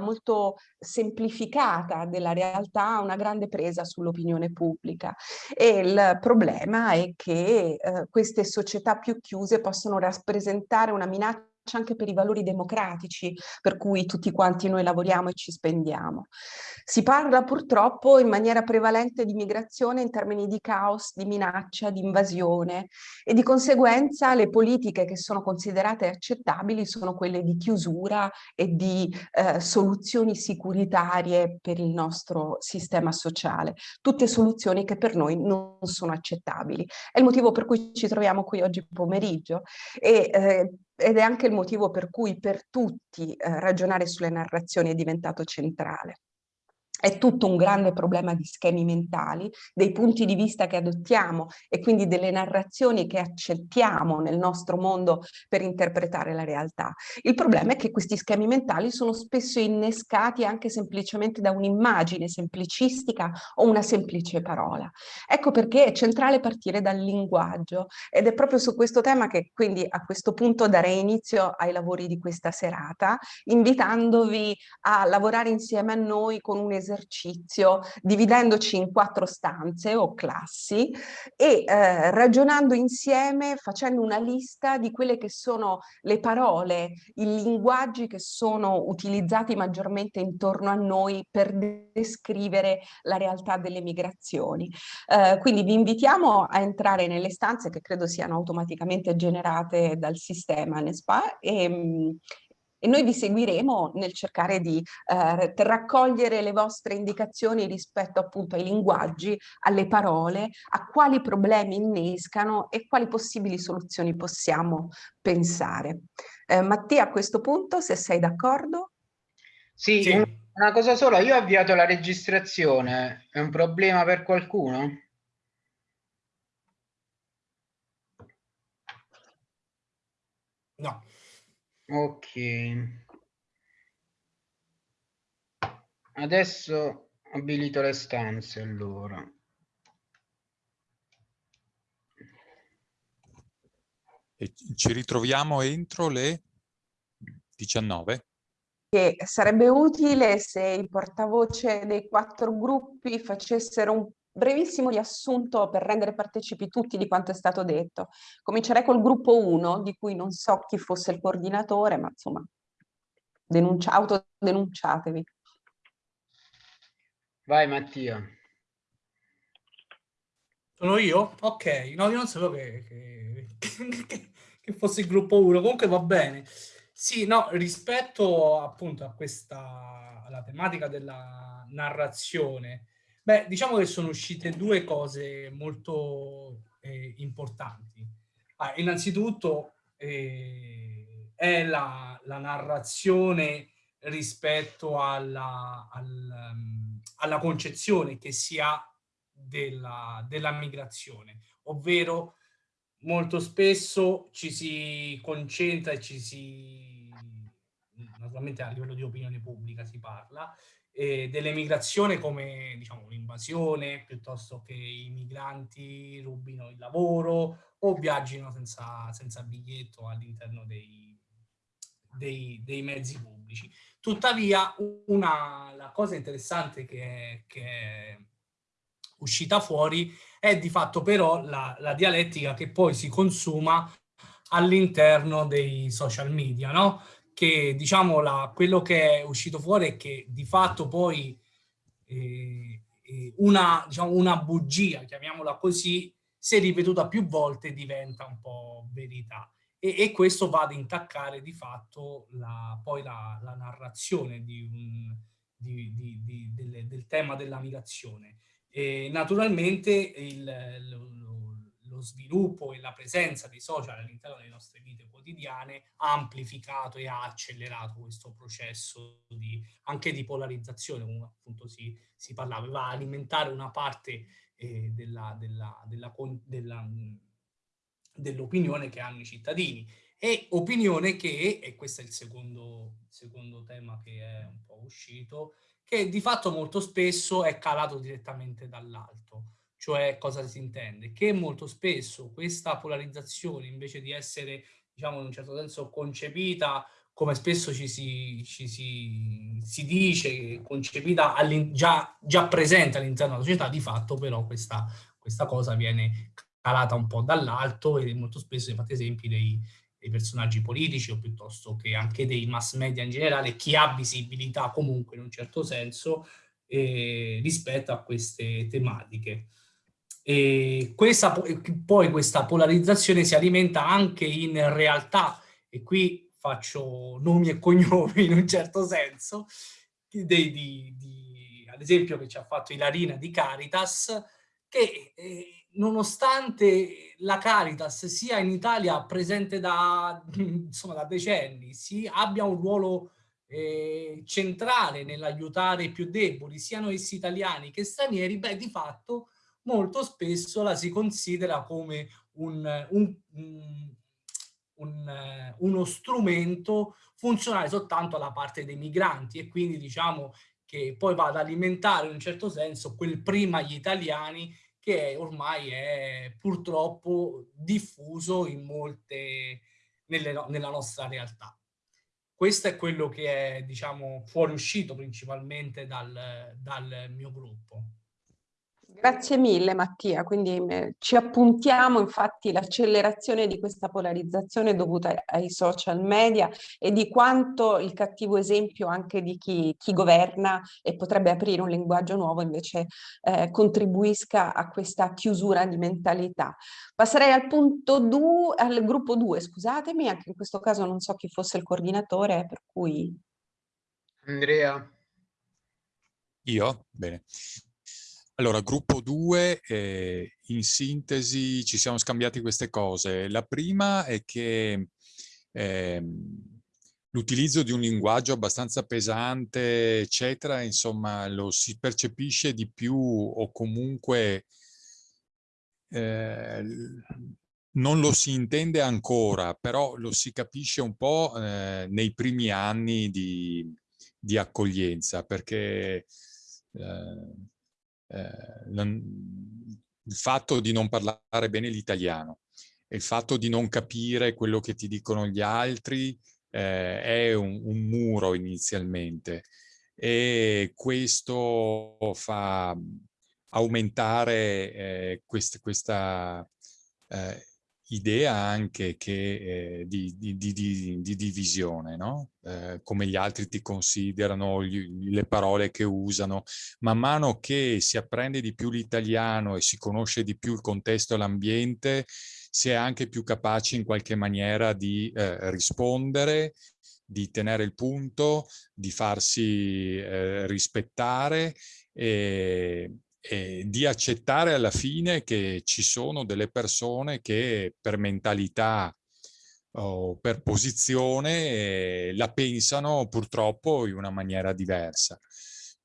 molto semplificata della realtà una grande presa sull'opinione pubblica. E il problema è che eh, queste società più chiuse possono rappresentare una minaccia anche per i valori democratici per cui tutti quanti noi lavoriamo e ci spendiamo. Si parla purtroppo in maniera prevalente di migrazione in termini di caos, di minaccia, di invasione e di conseguenza le politiche che sono considerate accettabili sono quelle di chiusura e di eh, soluzioni sicuritarie per il nostro sistema sociale. Tutte soluzioni che per noi non sono accettabili. È il motivo per cui ci troviamo qui oggi pomeriggio e eh, ed è anche il motivo per cui per tutti eh, ragionare sulle narrazioni è diventato centrale è tutto un grande problema di schemi mentali, dei punti di vista che adottiamo e quindi delle narrazioni che accettiamo nel nostro mondo per interpretare la realtà. Il problema è che questi schemi mentali sono spesso innescati anche semplicemente da un'immagine semplicistica o una semplice parola. Ecco perché è centrale partire dal linguaggio ed è proprio su questo tema che quindi a questo punto darei inizio ai lavori di questa serata, invitandovi a lavorare insieme a noi con un esercizio esercizio dividendoci in quattro stanze o classi e eh, ragionando insieme facendo una lista di quelle che sono le parole, i linguaggi che sono utilizzati maggiormente intorno a noi per descrivere la realtà delle migrazioni. Eh, quindi vi invitiamo a entrare nelle stanze che credo siano automaticamente generate dal sistema NESPA e, mm, e noi vi seguiremo nel cercare di eh, raccogliere le vostre indicazioni rispetto appunto ai linguaggi, alle parole, a quali problemi innescano e quali possibili soluzioni possiamo pensare. Eh, Mattia a questo punto se sei d'accordo? Sì, sì, una cosa sola, io ho avviato la registrazione, è un problema per qualcuno? No. Ok. Adesso abilito le stanze allora. E ci ritroviamo entro le 19? Che sarebbe utile se il portavoce dei quattro gruppi facessero un brevissimo riassunto per rendere partecipi tutti di quanto è stato detto. Comincerei col gruppo 1, di cui non so chi fosse il coordinatore, ma insomma, denuncia, autodenunciatevi. Vai Mattia. Sono io? Ok, no, io non sapevo che, che, che fosse il gruppo 1, comunque va bene. Sì, no, rispetto appunto a questa, alla tematica della narrazione, Beh, diciamo che sono uscite due cose molto eh, importanti. Ah, innanzitutto eh, è la, la, narrazione rispetto alla, al, um, alla, concezione che si ha della, della migrazione, ovvero molto spesso ci si concentra e ci si, naturalmente a livello di opinione pubblica si parla, eh, dell'emigrazione come diciamo, un'invasione, piuttosto che i migranti rubino il lavoro o viaggino senza, senza biglietto all'interno dei, dei, dei, mezzi pubblici. Tuttavia, una, la cosa interessante che che è uscita fuori è di fatto però la, la dialettica che poi si consuma all'interno dei social media, no? Che diciamo la, quello che è uscito fuori è che di fatto poi eh, eh, una, diciamo, una bugia, chiamiamola così, se ripetuta più volte diventa un po' verità. E, e questo va ad intaccare di fatto la, poi la, la narrazione di un, di, di, di, del, del, tema della migrazione. E naturalmente il, lo, lo sviluppo e la presenza dei social all'interno delle nostre vite quotidiane ha amplificato e ha accelerato questo processo di, anche di polarizzazione, come appunto si, si parlava, va a alimentare una parte eh, dell'opinione della, dell che hanno i cittadini. E opinione che, e questo è il secondo, secondo tema che è un po' uscito, che di fatto molto spesso è calato direttamente dall'alto cioè cosa si intende? Che molto spesso questa polarizzazione invece di essere diciamo in un certo senso concepita come spesso ci si, ci si, si dice, concepita già, già, presente all'interno della società, di fatto però questa, questa cosa viene calata un po' dall'alto e molto spesso si fate esempi dei, dei personaggi politici o piuttosto che anche dei mass media in generale, chi ha visibilità comunque in un certo senso eh, rispetto a queste tematiche. E questa, poi questa polarizzazione si alimenta anche in realtà, e qui faccio nomi e cognomi in un certo senso, dei, di, di, ad esempio che ci ha fatto Ilarina di Caritas, che eh, nonostante la Caritas sia in Italia presente da, insomma, da decenni, si abbia un ruolo eh, centrale nell'aiutare i più deboli, siano essi italiani che stranieri, beh, di fatto molto spesso la si considera come un, un, un, uno strumento funzionale soltanto alla parte dei migranti e quindi diciamo che poi va ad alimentare in un certo senso quel prima gli italiani che ormai è purtroppo diffuso in molte, nelle, nella nostra realtà. Questo è quello che è, diciamo, fuoriuscito principalmente dal, dal mio gruppo. Grazie mille Mattia, quindi eh, ci appuntiamo infatti l'accelerazione di questa polarizzazione dovuta ai social media e di quanto il cattivo esempio anche di chi, chi governa e potrebbe aprire un linguaggio nuovo invece eh, contribuisca a questa chiusura di mentalità. Passerei al punto 2, al gruppo 2, scusatemi, anche in questo caso non so chi fosse il coordinatore, per cui... Andrea. Io? Bene. Allora, gruppo 2, eh, in sintesi ci siamo scambiati queste cose. La prima è che eh, l'utilizzo di un linguaggio abbastanza pesante, eccetera, insomma, lo si percepisce di più o comunque eh, non lo si intende ancora, però lo si capisce un po' eh, nei primi anni di, di accoglienza, perché eh, eh, il fatto di non parlare bene l'italiano il fatto di non capire quello che ti dicono gli altri eh, è un, un, muro inizialmente. E questo fa aumentare eh, quest, questa eh, idea anche che, eh, di, di, di, di, divisione, no? eh, come gli altri ti considerano, gli, le parole che usano. Man mano che si apprende di più l'italiano e si conosce di più il contesto e l'ambiente, si è anche più capaci in qualche maniera di eh, rispondere, di tenere il punto, di farsi eh, rispettare e, eh, di accettare alla fine che ci sono delle persone che per mentalità o per posizione eh, la pensano purtroppo in una maniera diversa.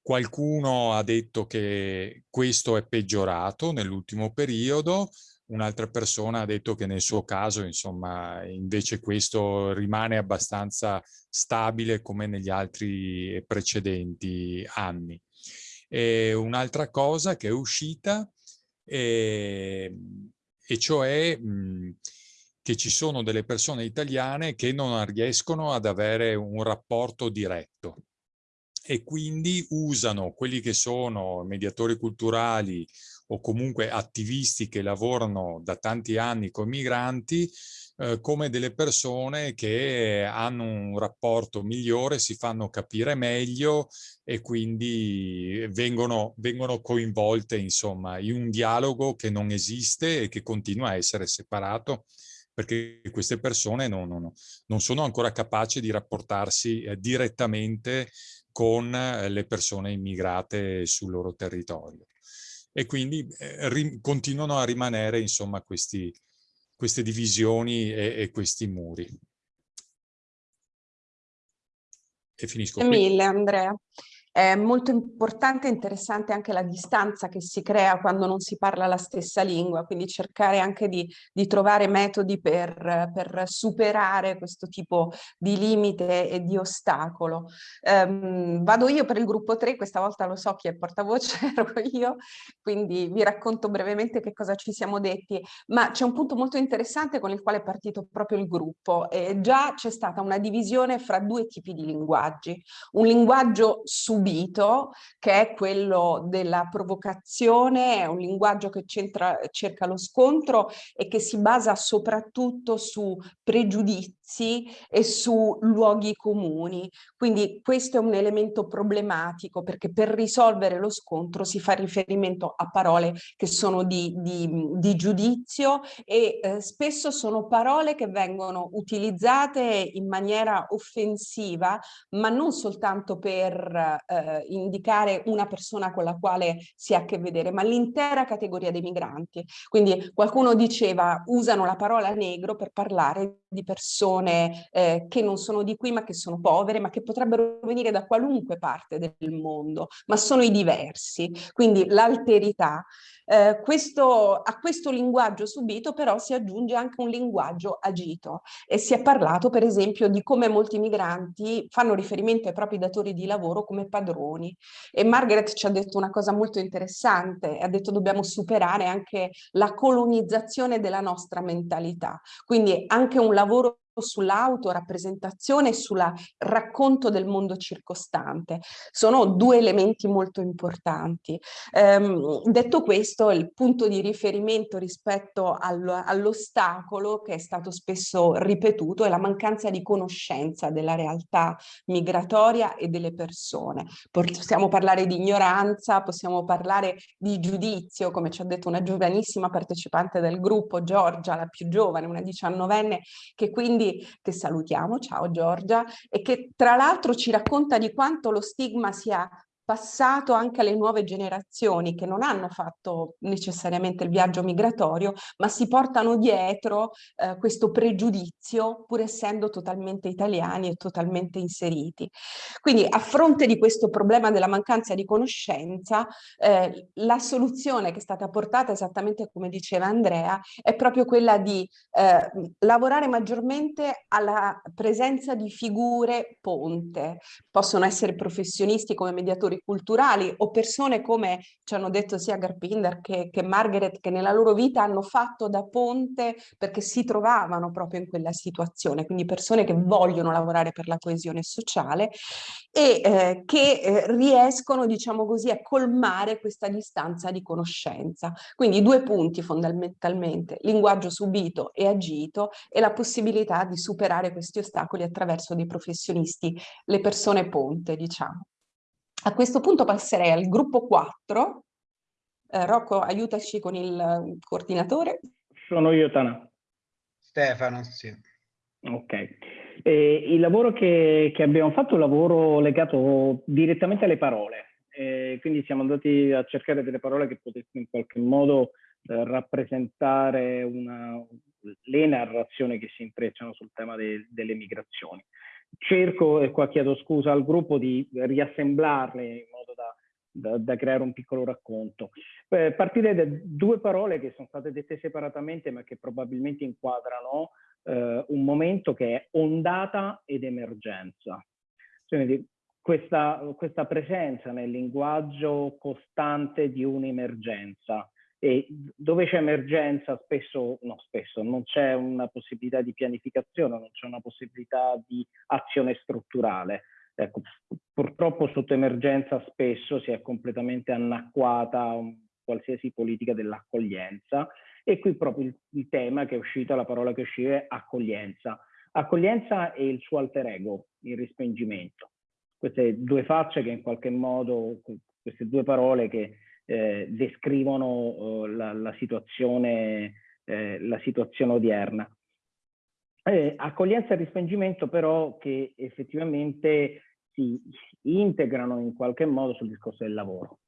Qualcuno ha detto che questo è peggiorato nell'ultimo periodo, un'altra persona ha detto che nel suo caso, insomma, invece questo rimane abbastanza stabile come negli altri precedenti anni. Un'altra cosa che è uscita, eh, e cioè mh, che ci sono delle persone italiane che non riescono ad avere un rapporto diretto e quindi usano quelli che sono mediatori culturali o comunque attivisti che lavorano da tanti anni con migranti eh, come delle persone che hanno un rapporto migliore, si fanno capire meglio e quindi vengono, vengono coinvolte insomma in un dialogo che non esiste e che continua a essere separato perché queste persone non, non, non sono ancora capaci di rapportarsi eh, direttamente con eh, le persone immigrate sul loro territorio. E quindi eh, continuano a rimanere insomma questi, queste divisioni e, e questi muri. E finisco qui. Mille Andrea. È molto importante e interessante anche la distanza che si crea quando non si parla la stessa lingua, quindi cercare anche di, di trovare metodi per, per, superare questo tipo di limite e di ostacolo. Um, vado io per il gruppo 3, questa volta lo so chi è portavoce, ero io, quindi vi racconto brevemente che cosa ci siamo detti, ma c'è un punto molto interessante con il quale è partito proprio il gruppo. Eh, già c'è stata una divisione fra due tipi di linguaggi. Un linguaggio subito, che è quello della provocazione, è un linguaggio che cerca lo scontro e che si basa soprattutto su pregiudizi e su luoghi comuni. Quindi questo è un elemento problematico perché per risolvere lo scontro si fa riferimento a parole che sono di, di, di giudizio e eh, spesso sono parole che vengono utilizzate in maniera offensiva ma non soltanto per eh, indicare una persona con la quale si ha a che vedere ma l'intera categoria dei migranti. Quindi qualcuno diceva usano la parola negro per parlare di persone eh, che non sono di qui ma che sono povere ma che potrebbero venire da qualunque parte del mondo ma sono i diversi. Quindi l'alterità eh, questo, a questo linguaggio subito però si aggiunge anche un linguaggio agito. E si è parlato per esempio di come molti migranti fanno riferimento ai propri datori di lavoro come padroni. E Margaret ci ha detto una cosa molto interessante, ha detto dobbiamo superare anche la colonizzazione della nostra mentalità, quindi anche un lavoro sull'autorappresentazione e sul racconto del mondo circostante. Sono due elementi molto importanti. Ehm, detto questo, il punto di riferimento rispetto al, all'ostacolo che è stato spesso ripetuto è la mancanza di conoscenza della realtà migratoria e delle persone. Possiamo parlare di ignoranza, possiamo parlare di giudizio, come ci ha detto una giovanissima partecipante del gruppo, Giorgia, la più giovane, una diciannovenne, che quindi che salutiamo, ciao Giorgia, e che tra l'altro ci racconta di quanto lo stigma sia passato anche alle nuove generazioni che non hanno fatto necessariamente il viaggio migratorio, ma si portano dietro eh, questo pregiudizio pur essendo totalmente italiani e totalmente inseriti. Quindi a fronte di questo problema della mancanza di conoscenza, eh, la soluzione che è stata portata esattamente come diceva Andrea è proprio quella di eh, lavorare maggiormente alla presenza di figure ponte. Possono essere professionisti come mediatori culturali o persone come ci hanno detto sia Garpinder che, che Margaret che nella loro vita hanno fatto da ponte perché si trovavano proprio in quella situazione, quindi persone che vogliono lavorare per la coesione sociale e eh, che eh, riescono, diciamo così, a colmare questa distanza di conoscenza. Quindi due punti fondamentalmente, linguaggio subito e agito e la possibilità di superare questi ostacoli attraverso dei professionisti, le persone ponte, diciamo. A questo punto passerei al gruppo 4. Eh, Rocco, aiutaci con il eh, coordinatore. Sono io, Tana. Stefano, sì. Ok. Eh, il lavoro che, che, abbiamo fatto è un lavoro legato direttamente alle parole. Eh, quindi siamo andati a cercare delle parole che potessero in qualche modo eh, rappresentare una, le narrazioni che si intrecciano sul tema de, delle migrazioni cerco, e qua chiedo scusa al gruppo, di riassemblarle in modo da, da, da creare un piccolo racconto. Eh, partire da due parole che sono state dette separatamente ma che probabilmente inquadrano eh, un momento che è ondata ed emergenza. Quindi questa, questa presenza nel linguaggio costante di un'emergenza e dove c'è emergenza spesso, no spesso, non c'è una possibilità di pianificazione, non c'è una possibilità di azione strutturale. Ecco, purtroppo sotto emergenza spesso si è completamente anacquata qualsiasi politica dell'accoglienza e qui proprio il, il, tema che è uscito, la parola che uscita è accoglienza. Accoglienza e il suo alter ego, il respingimento. Queste due facce che in qualche modo, queste due parole che eh, descrivono eh, la, la, situazione, eh, la situazione odierna. Eh, accoglienza e respingimento però che effettivamente si integrano in qualche modo sul discorso del lavoro.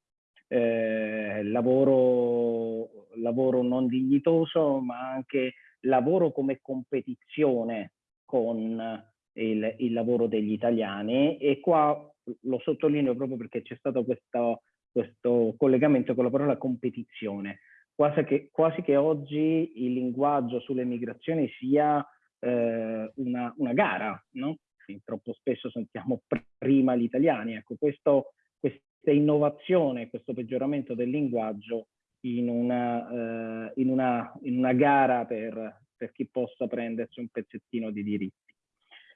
Eh, lavoro, lavoro non dignitoso ma anche lavoro come competizione con il, il lavoro degli italiani e qua lo sottolineo proprio perché c'è stato questo, questo collegamento con la parola competizione. Quasi che, quasi che oggi il linguaggio sulle migrazioni sia eh, una, una, gara, no? Sì, troppo spesso sentiamo prima gli italiani. Ecco, questo, questa innovazione, questo peggioramento del linguaggio in una, eh, in una, in una gara per, per chi possa prendersi un pezzettino di diritti.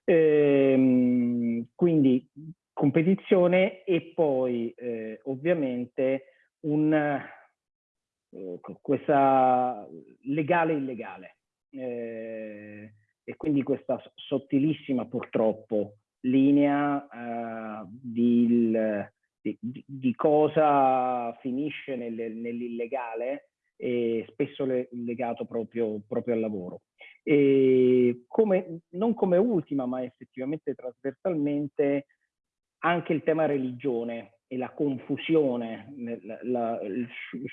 Ehm, quindi competizione e poi eh, ovviamente un, eh, questa legale illegale eh, e quindi questa sottilissima purtroppo linea eh, di, di, di, cosa finisce nel, nell'illegale e spesso le, legato proprio, proprio al lavoro. E come, non come ultima ma effettivamente trasversalmente anche il tema religione e la confusione, la, la, il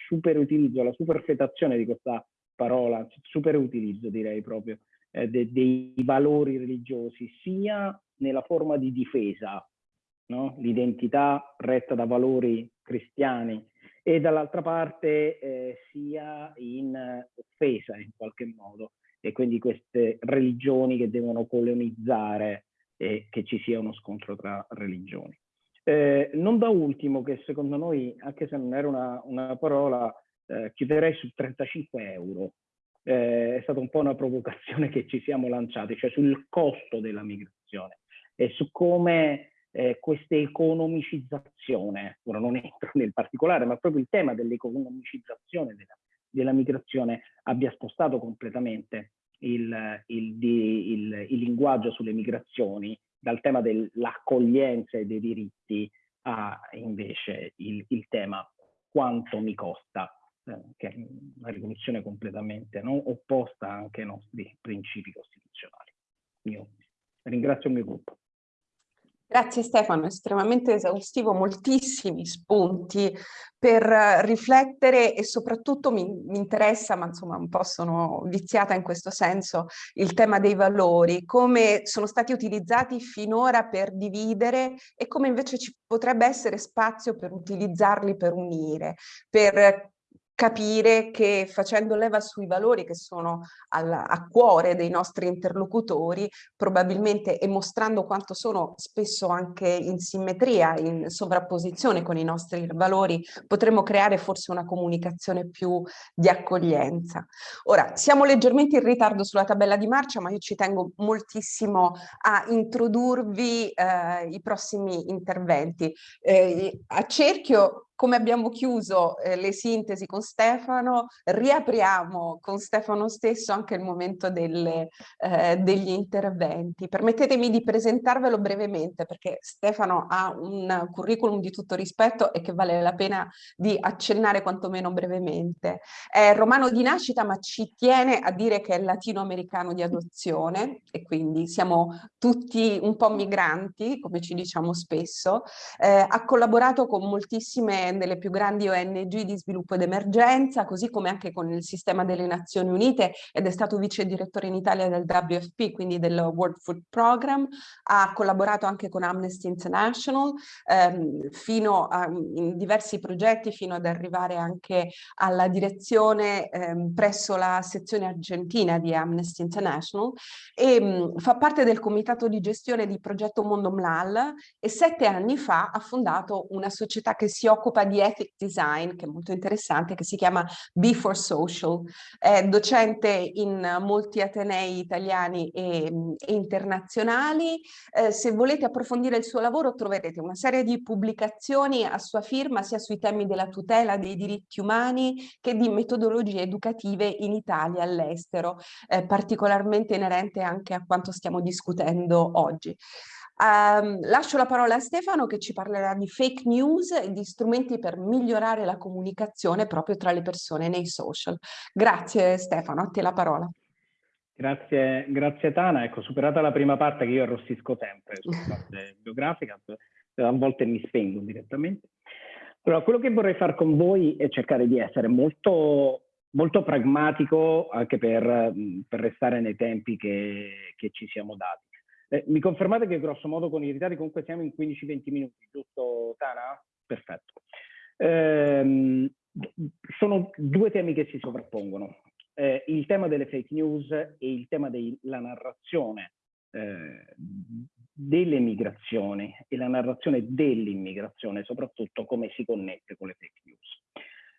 super utilizzo, la superfetazione di questa parola, super utilizzo direi proprio, eh, de, dei valori religiosi, sia nella forma di difesa, no? l'identità retta da valori cristiani, e dall'altra parte eh, sia in offesa in qualche modo, e quindi queste religioni che devono colonizzare e che ci sia uno scontro tra religioni. Eh, non da ultimo, che secondo noi, anche se non era una, una parola, eh, chiuderei su 35 euro. Eh, è stata un po' una provocazione che ci siamo lanciati, cioè sul costo della migrazione e su come eh, questa economicizzazione, ora non entro nel particolare, ma proprio il tema dell'economicizzazione della, della migrazione abbia spostato completamente il, il, il, il linguaggio sulle migrazioni dal tema dell'accoglienza e dei diritti a invece il, tema quanto mi costa, eh, che è una rivoluzione completamente no? opposta anche ai nostri principi costituzionali. Io ringrazio il mio gruppo. Grazie Stefano, estremamente esaustivo, moltissimi spunti per riflettere e soprattutto mi, mi, interessa, ma insomma un po' sono viziata in questo senso, il tema dei valori, come sono stati utilizzati finora per dividere e come invece ci potrebbe essere spazio per utilizzarli per unire, per capire che facendo leva sui valori che sono al, a cuore dei nostri interlocutori, probabilmente e mostrando quanto sono spesso anche in simmetria, in sovrapposizione con i nostri valori, potremmo creare forse una comunicazione più di accoglienza. Ora, siamo leggermente in ritardo sulla tabella di marcia, ma io ci tengo moltissimo a introdurvi eh, i prossimi interventi. Eh, a cerchio come abbiamo chiuso eh, le sintesi con Stefano, riapriamo con Stefano stesso anche il momento delle, eh, degli interventi. Permettetemi di presentarvelo brevemente perché Stefano ha un curriculum di tutto rispetto e che vale la pena di accennare quantomeno brevemente. È romano di nascita ma ci tiene a dire che è latinoamericano di adozione e quindi siamo tutti un po' migranti, come ci diciamo spesso. Eh, ha collaborato con moltissime delle più grandi ONG di sviluppo ed emergenza, così come anche con il sistema delle Nazioni Unite ed è stato vice direttore in Italia del WFP, quindi del World Food Program, ha collaborato anche con Amnesty International ehm, fino a, in diversi progetti fino ad arrivare anche alla direzione ehm, presso la sezione argentina di Amnesty International. E mh, fa parte del comitato di gestione di progetto Mondo Mlal e sette anni fa ha fondato una società che si occupa di ethic design, che è molto interessante, che si chiama Be4 Social. È docente in molti atenei italiani e, e internazionali. Eh, se volete approfondire il suo lavoro troverete una serie di pubblicazioni a sua firma sia sui temi della tutela dei diritti umani che di metodologie educative in Italia e all'estero, eh, particolarmente inerente anche a quanto stiamo discutendo oggi. Um, lascio la parola a Stefano che ci parlerà di fake news e di strumenti per migliorare la comunicazione proprio tra le persone nei social. Grazie Stefano, a te la parola. Grazie, grazie Tana. Ecco, superata la prima parte che io arrossisco sempre sulla parte biografica, a volte mi spengo direttamente. Allora, quello che vorrei fare con voi è cercare di essere molto, molto pragmatico anche per, per restare nei tempi che, che ci siamo dati. Eh, mi confermate che grosso modo con i ritardi comunque siamo in 15-20 minuti, giusto Tana? Perfetto. Eh, sono due temi che si sovrappongono. Eh, il tema delle fake news e il tema della narrazione eh, delle migrazioni e la narrazione dell'immigrazione, soprattutto come si connette con le fake news.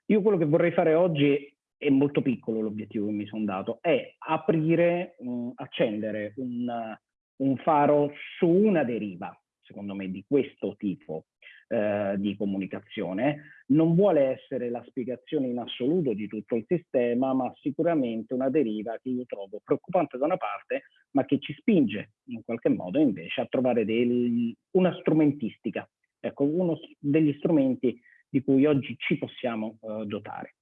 Io quello che vorrei fare oggi è molto piccolo l'obiettivo che mi sono dato, è aprire, um, accendere un, un faro su una deriva, secondo me, di questo tipo eh, di comunicazione. Non vuole essere la spiegazione in assoluto di tutto il sistema, ma sicuramente una deriva che io trovo preoccupante da una parte, ma che ci spinge in qualche modo invece a trovare del, una strumentistica, ecco, uno degli strumenti di cui oggi ci possiamo eh, dotare.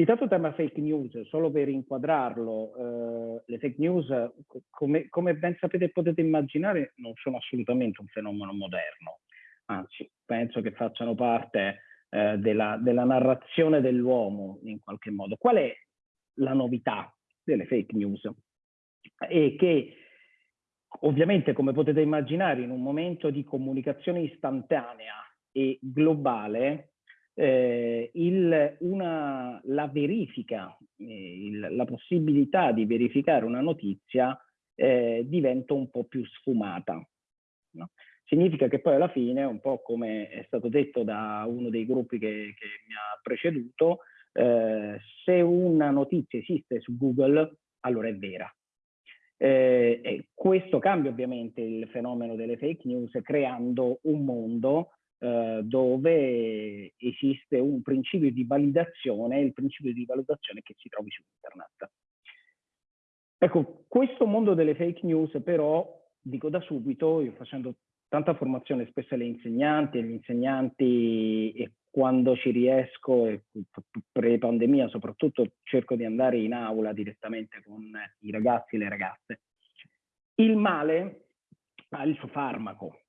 Il tanto tema fake news, solo per inquadrarlo, eh, le fake news, come, come ben sapete e potete immaginare, non sono assolutamente un fenomeno moderno anzi penso che facciano parte eh, della, della, narrazione dell'uomo in qualche modo. Qual è la novità delle fake news? E che ovviamente come potete immaginare in un momento di comunicazione istantanea e globale eh, il, una, la verifica, eh, il, la possibilità di verificare una notizia eh, diventa un po' più sfumata. No? significa che poi alla fine, un po' come è stato detto da uno dei gruppi che, che mi ha preceduto, eh, se una notizia esiste su Google, allora è vera. Eh, questo cambia ovviamente il fenomeno delle fake news creando un mondo eh, dove esiste un principio di validazione, il principio di valutazione che si trovi su internet. Ecco, questo mondo delle fake news però, dico da subito, io facendo tanta formazione spesso alle insegnanti, agli insegnanti e quando ci riesco, pre-pandemia soprattutto, cerco di andare in aula direttamente con i ragazzi e le ragazze. Il male ha il suo farmaco,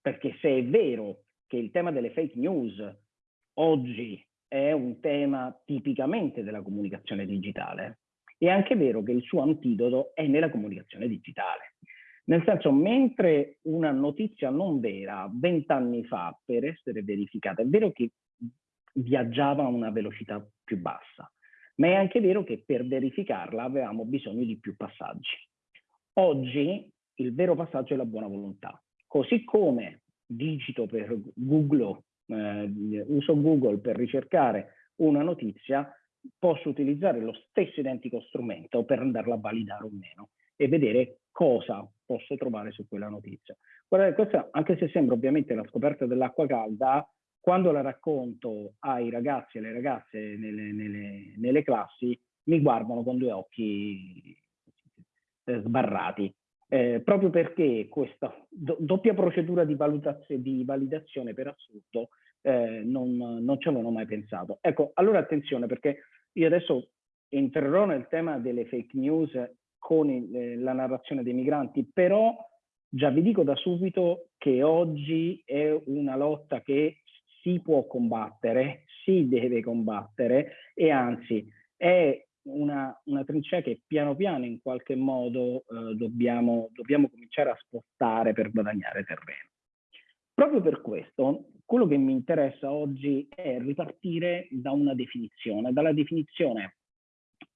perché se è vero che il tema delle fake news oggi è un tema tipicamente della comunicazione digitale, è anche vero che il suo antidoto è nella comunicazione digitale. Nel senso, mentre una notizia non vera vent'anni fa per essere verificata, è vero che viaggiava a una velocità più bassa, ma è anche vero che per verificarla avevamo bisogno di più passaggi. Oggi il vero passaggio è la buona volontà. Così come digito per Google, eh, uso Google per ricercare una notizia, posso utilizzare lo stesso identico strumento per andarla a validare o meno e vedere cosa posso trovare su quella notizia. Guardate, questa, anche se sembra ovviamente la scoperta dell'acqua calda, quando la racconto ai ragazzi e alle ragazze nelle, nelle, nelle classi, mi guardano con due occhi eh, sbarrati. Eh, proprio perché questa do, doppia procedura di, di, validazione per assurdo eh, non, non ci avevano mai pensato. Ecco, allora attenzione perché io adesso entrerò nel tema delle fake news con eh, la narrazione dei migranti, però già vi dico da subito che oggi è una lotta che si può combattere, si deve combattere e anzi è una, una trincea che piano piano in qualche modo eh, dobbiamo, dobbiamo cominciare a spostare per guadagnare terreno. Proprio per questo, quello che mi interessa oggi è ripartire da una definizione, dalla definizione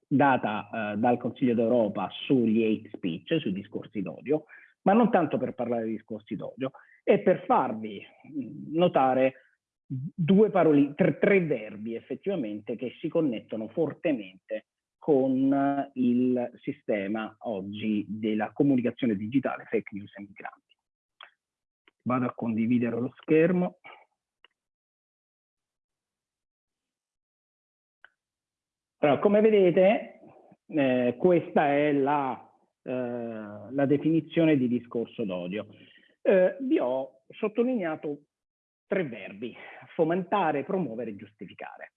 data eh, dal Consiglio d'Europa sugli hate speech, sui discorsi d'odio, ma non tanto per parlare di discorsi d'odio, è per farvi mm, notare due parole, tre, tre verbi effettivamente che si connettono fortemente con il sistema oggi della comunicazione digitale, fake news e migranti. Vado a condividere lo schermo. Allora, come vedete, eh, questa è la, eh, la, definizione di discorso d'odio. Eh, vi ho sottolineato tre verbi, fomentare, promuovere giustificare.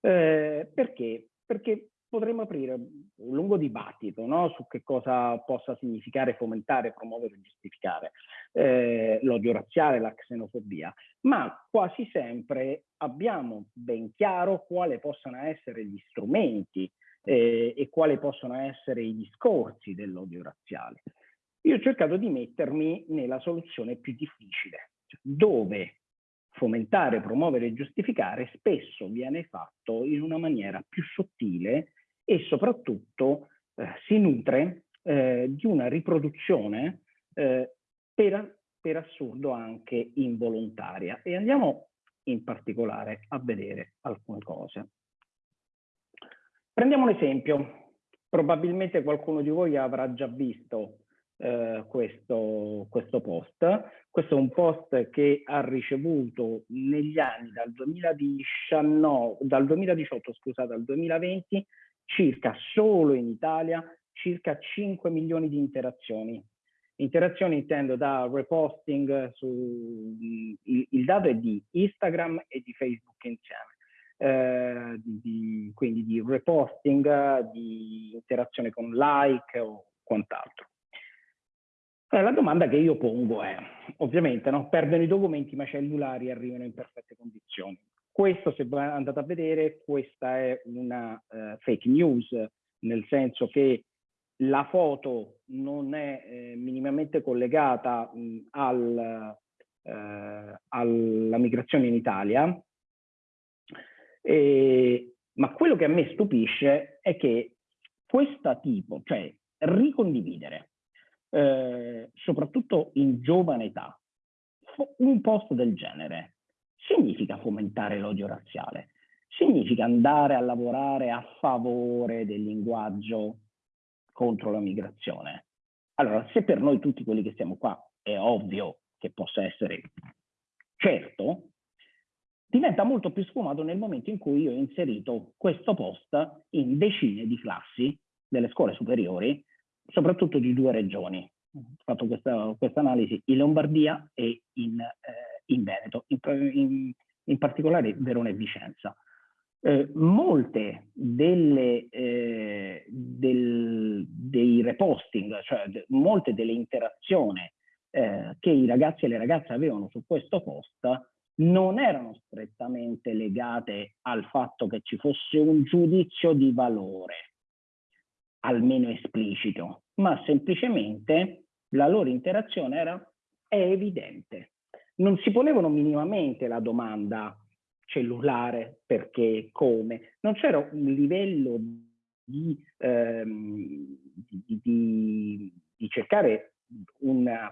Eh, perché? Perché potremmo aprire un lungo dibattito no? su che cosa possa significare fomentare, promuovere e giustificare eh, l'odio razziale, la xenofobia, ma quasi sempre abbiamo ben chiaro quali possano essere gli strumenti eh, e quali possono essere i discorsi dell'odio razziale. io ho cercato di mettermi nella soluzione più difficile, cioè dove fomentare, promuovere e giustificare spesso viene fatto in una maniera più sottile e soprattutto eh, si nutre eh, di una riproduzione eh, per, per assurdo anche involontaria. E andiamo in particolare a vedere alcune cose. Prendiamo un esempio. Probabilmente qualcuno di voi avrà già visto eh, questo, questo post. Questo è un post che ha ricevuto negli anni dal 2019, dal 2018 scusate, al 2020 circa solo in Italia circa 5 milioni di interazioni. Interazioni intendo da reposting su il, il dato è di Instagram e di Facebook insieme. Eh, di, quindi di reposting, di interazione con like o quant'altro. Allora, la domanda che io pongo è, ovviamente, no? perdono i documenti ma i cellulari arrivano in perfette condizioni. Questo, se andate a vedere, questa è una uh, fake news, nel senso che la foto non è eh, minimamente collegata mh, al, eh, alla migrazione in Italia, e, ma quello che a me stupisce è che questo tipo, cioè ricondividere, eh, soprattutto in giovane età, un post del genere significa fomentare l'odio razziale, significa andare a lavorare a favore del linguaggio contro la migrazione. Allora, se per noi tutti quelli che siamo qua è ovvio che possa essere certo, diventa molto più sfumato nel momento in cui io ho inserito questo post in decine di classi delle scuole superiori, soprattutto di due regioni. Ho fatto questa, questa analisi in Lombardia e in, eh, in Veneto, in, in, in particolare Verona e Vicenza. Eh, molte delle, eh, del, dei reposting, cioè de, molte delle interazioni eh, che i ragazzi e le ragazze avevano su questo post non erano strettamente legate al fatto che ci fosse un giudizio di valore, almeno esplicito, ma semplicemente la loro interazione era è evidente. Non si ponevano minimamente la domanda cellulare, perché, come. Non c'era un livello di, ehm, di, di, di cercare una,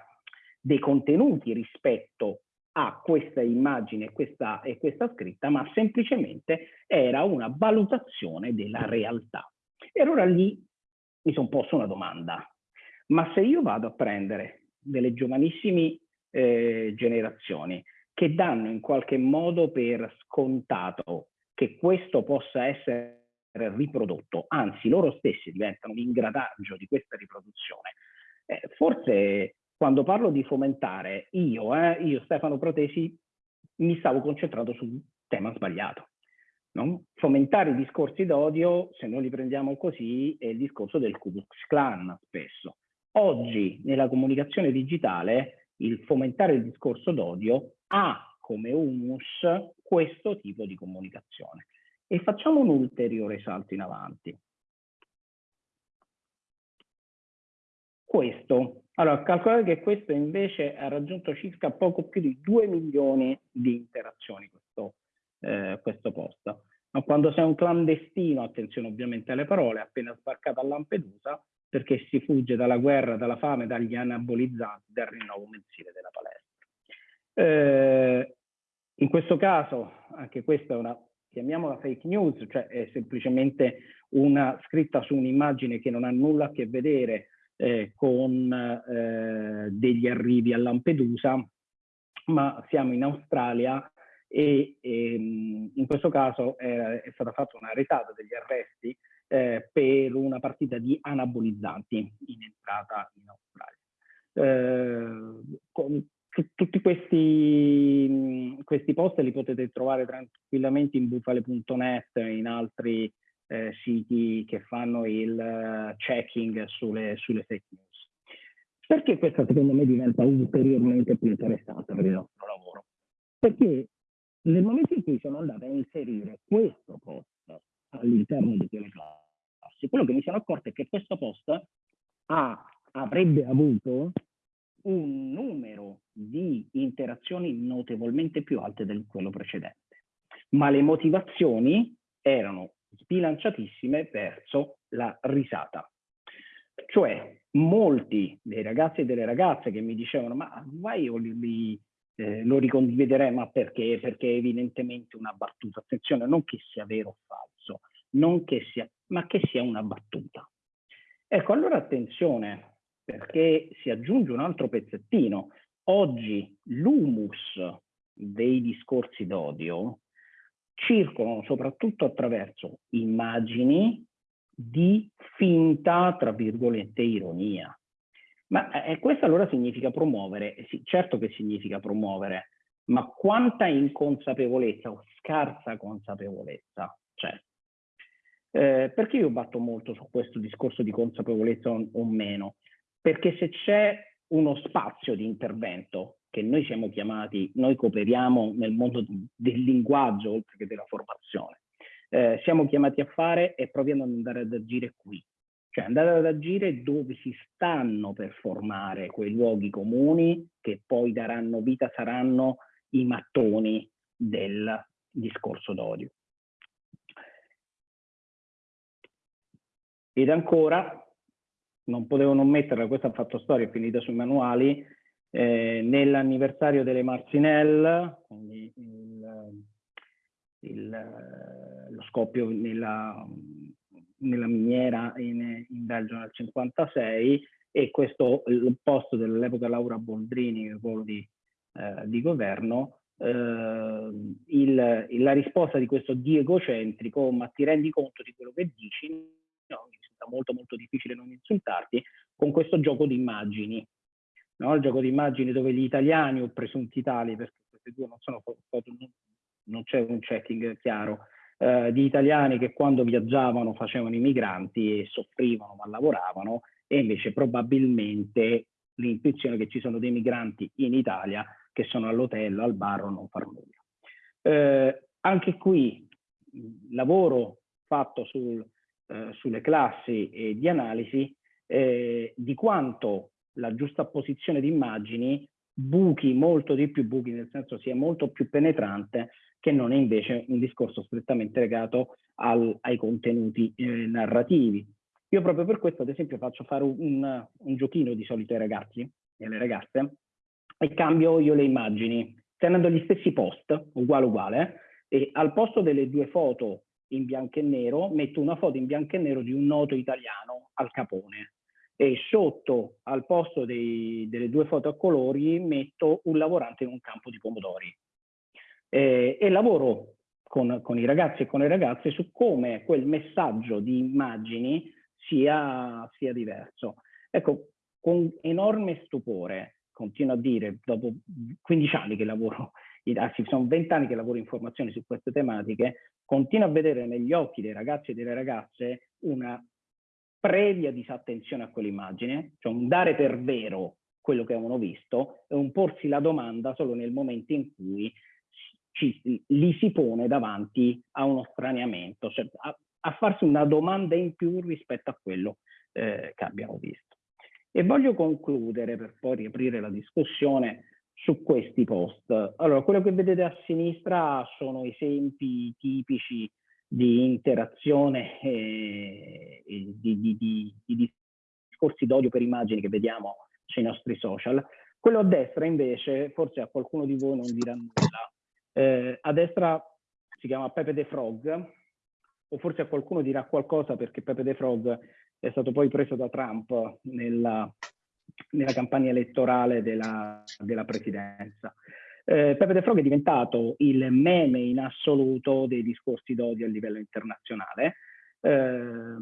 dei contenuti rispetto a questa immagine questa, e questa scritta, ma semplicemente era una valutazione della realtà. E allora lì mi sono posto una domanda, ma se io vado a prendere delle giovanissime eh, generazioni che danno in qualche modo per scontato che questo possa essere riprodotto, anzi loro stessi diventano un ingrataggio di questa riproduzione. Eh, forse quando parlo di fomentare, io, eh, io Stefano Protesi, mi stavo concentrato sul tema sbagliato. No? Fomentare i discorsi d'odio, se noi li prendiamo così, è il discorso del Ku Klux Klan spesso. Oggi nella comunicazione digitale il fomentare il discorso d'odio ha come humus questo tipo di comunicazione. E facciamo un ulteriore salto in avanti. Questo. Allora, calcolate che questo invece ha raggiunto circa poco più di 2 milioni di interazioni, questo, eh, questo post. Ma quando sei un clandestino, attenzione ovviamente alle parole, appena sbarcato a Lampedusa, perché si fugge dalla guerra, dalla fame, dagli anabolizzanti, dal rinnovo mensile della palestra. Eh, in questo caso, anche questa è una, chiamiamola fake news, cioè è semplicemente una scritta su un'immagine che non ha nulla a che vedere eh, con eh, degli arrivi a Lampedusa, ma siamo in Australia e, ehm, in questo caso è, è, stata fatta una retata degli arresti eh, per una partita di anabolizzanti in entrata in Australia. Eh, con, tutti questi, questi, post li potete trovare tranquillamente in bufale.net e in altri eh, siti che fanno il uh, checking sulle, sulle, fake news. Perché questa secondo me diventa ulteriormente più interessante per il nostro lavoro? Perché nel momento in cui sono andato a inserire questo post all'interno di quelle classi, quello che mi sono accorto è che questo post ha avrebbe avuto un numero di interazioni notevolmente più alte di quello precedente, ma le motivazioni erano sbilanciatissime verso la risata. Cioè, molti dei ragazzi e delle ragazze che mi dicevano ma vai io li, li, eh, lo ricondividerei, ma perché? Perché è evidentemente una battuta. Attenzione, non che sia vero o falso, non che sia, ma che sia una battuta. Ecco, allora attenzione, perché si aggiunge un altro pezzettino. Oggi l'humus dei discorsi d'odio circolano soprattutto attraverso immagini di finta, tra virgolette, ironia. Ma eh, questo allora significa promuovere, sì, certo che significa promuovere, ma quanta inconsapevolezza o scarsa consapevolezza c'è? Eh, perché io batto molto su questo discorso di consapevolezza o, o meno? Perché se c'è uno spazio di intervento che noi siamo chiamati, noi cooperiamo nel mondo del linguaggio oltre che della formazione, eh, siamo chiamati a fare e proviamo ad andare ad agire qui. Cioè andare ad agire dove si stanno per formare quei luoghi comuni che poi daranno vita, saranno i mattoni del discorso d'odio. Ed ancora, non potevo non metterla, questa ha fatto storia, è finita sui manuali, eh, nell'anniversario delle Marcinelle, quindi il, il, lo scoppio nella, nella miniera in, in Belgio nel 56 e questo il posto dell'epoca Laura Boldrini, ruolo di, eh, di governo, eh, il, la risposta di questo di egocentrico, ma ti rendi conto di quello che dici? No, mi risulta molto molto difficile non insultarti, con questo gioco di immagini no? il gioco di immagini dove gli italiani o presunti tali, perché queste due non sono non c'è un checking chiaro, eh, di italiani che quando viaggiavano facevano i migranti e soffrivano ma lavoravano e invece probabilmente l'intuizione che ci sono dei migranti in Italia che sono all'hotel, al bar o non far nulla. Eh, anche qui lavoro fatto sul, eh, sulle classi e di analisi eh, di quanto la giusta posizione di immagini buchi molto di più, buchi nel senso sia molto più penetrante che non è invece un discorso strettamente legato al, ai contenuti eh, narrativi. Io proprio per questo, ad esempio, faccio fare un, un giochino di solito ai ragazzi e alle ragazze e cambio io le immagini, tenendo gli stessi post, uguale uguale, e al posto delle due foto in bianco e nero metto una foto in bianco e nero di un noto italiano al Capone e sotto al posto dei, delle due foto a colori metto un lavorante in un campo di pomodori eh, e lavoro con, con, i ragazzi e con le ragazze su come quel messaggio di immagini sia, sia diverso. Ecco, con enorme stupore, continuo a dire, dopo 15 anni che lavoro, anzi sono 20 anni che lavoro in formazione su queste tematiche, continuo a vedere negli occhi dei ragazzi e delle ragazze una previa disattenzione a quell'immagine, cioè un dare per vero quello che avevano visto e un porsi la domanda solo nel momento in cui ci, li si pone davanti a uno straniamento, cioè a, a, farsi una domanda in più rispetto a quello eh, che abbiamo visto. E voglio concludere per poi riaprire la discussione su questi post. Allora, quello che vedete a sinistra sono esempi tipici di interazione e, e di, di, di, di discorsi d'odio per immagini che vediamo sui nostri social. Quello a destra invece, forse a qualcuno di voi non dirà nulla, eh, a destra si chiama Pepe the Frog, o forse a qualcuno dirà qualcosa perché Pepe the Frog è stato poi preso da Trump nella, nella campagna elettorale della, della presidenza. Eh, Pepe De Frog è diventato il meme in assoluto dei discorsi d'odio a livello internazionale. Eh,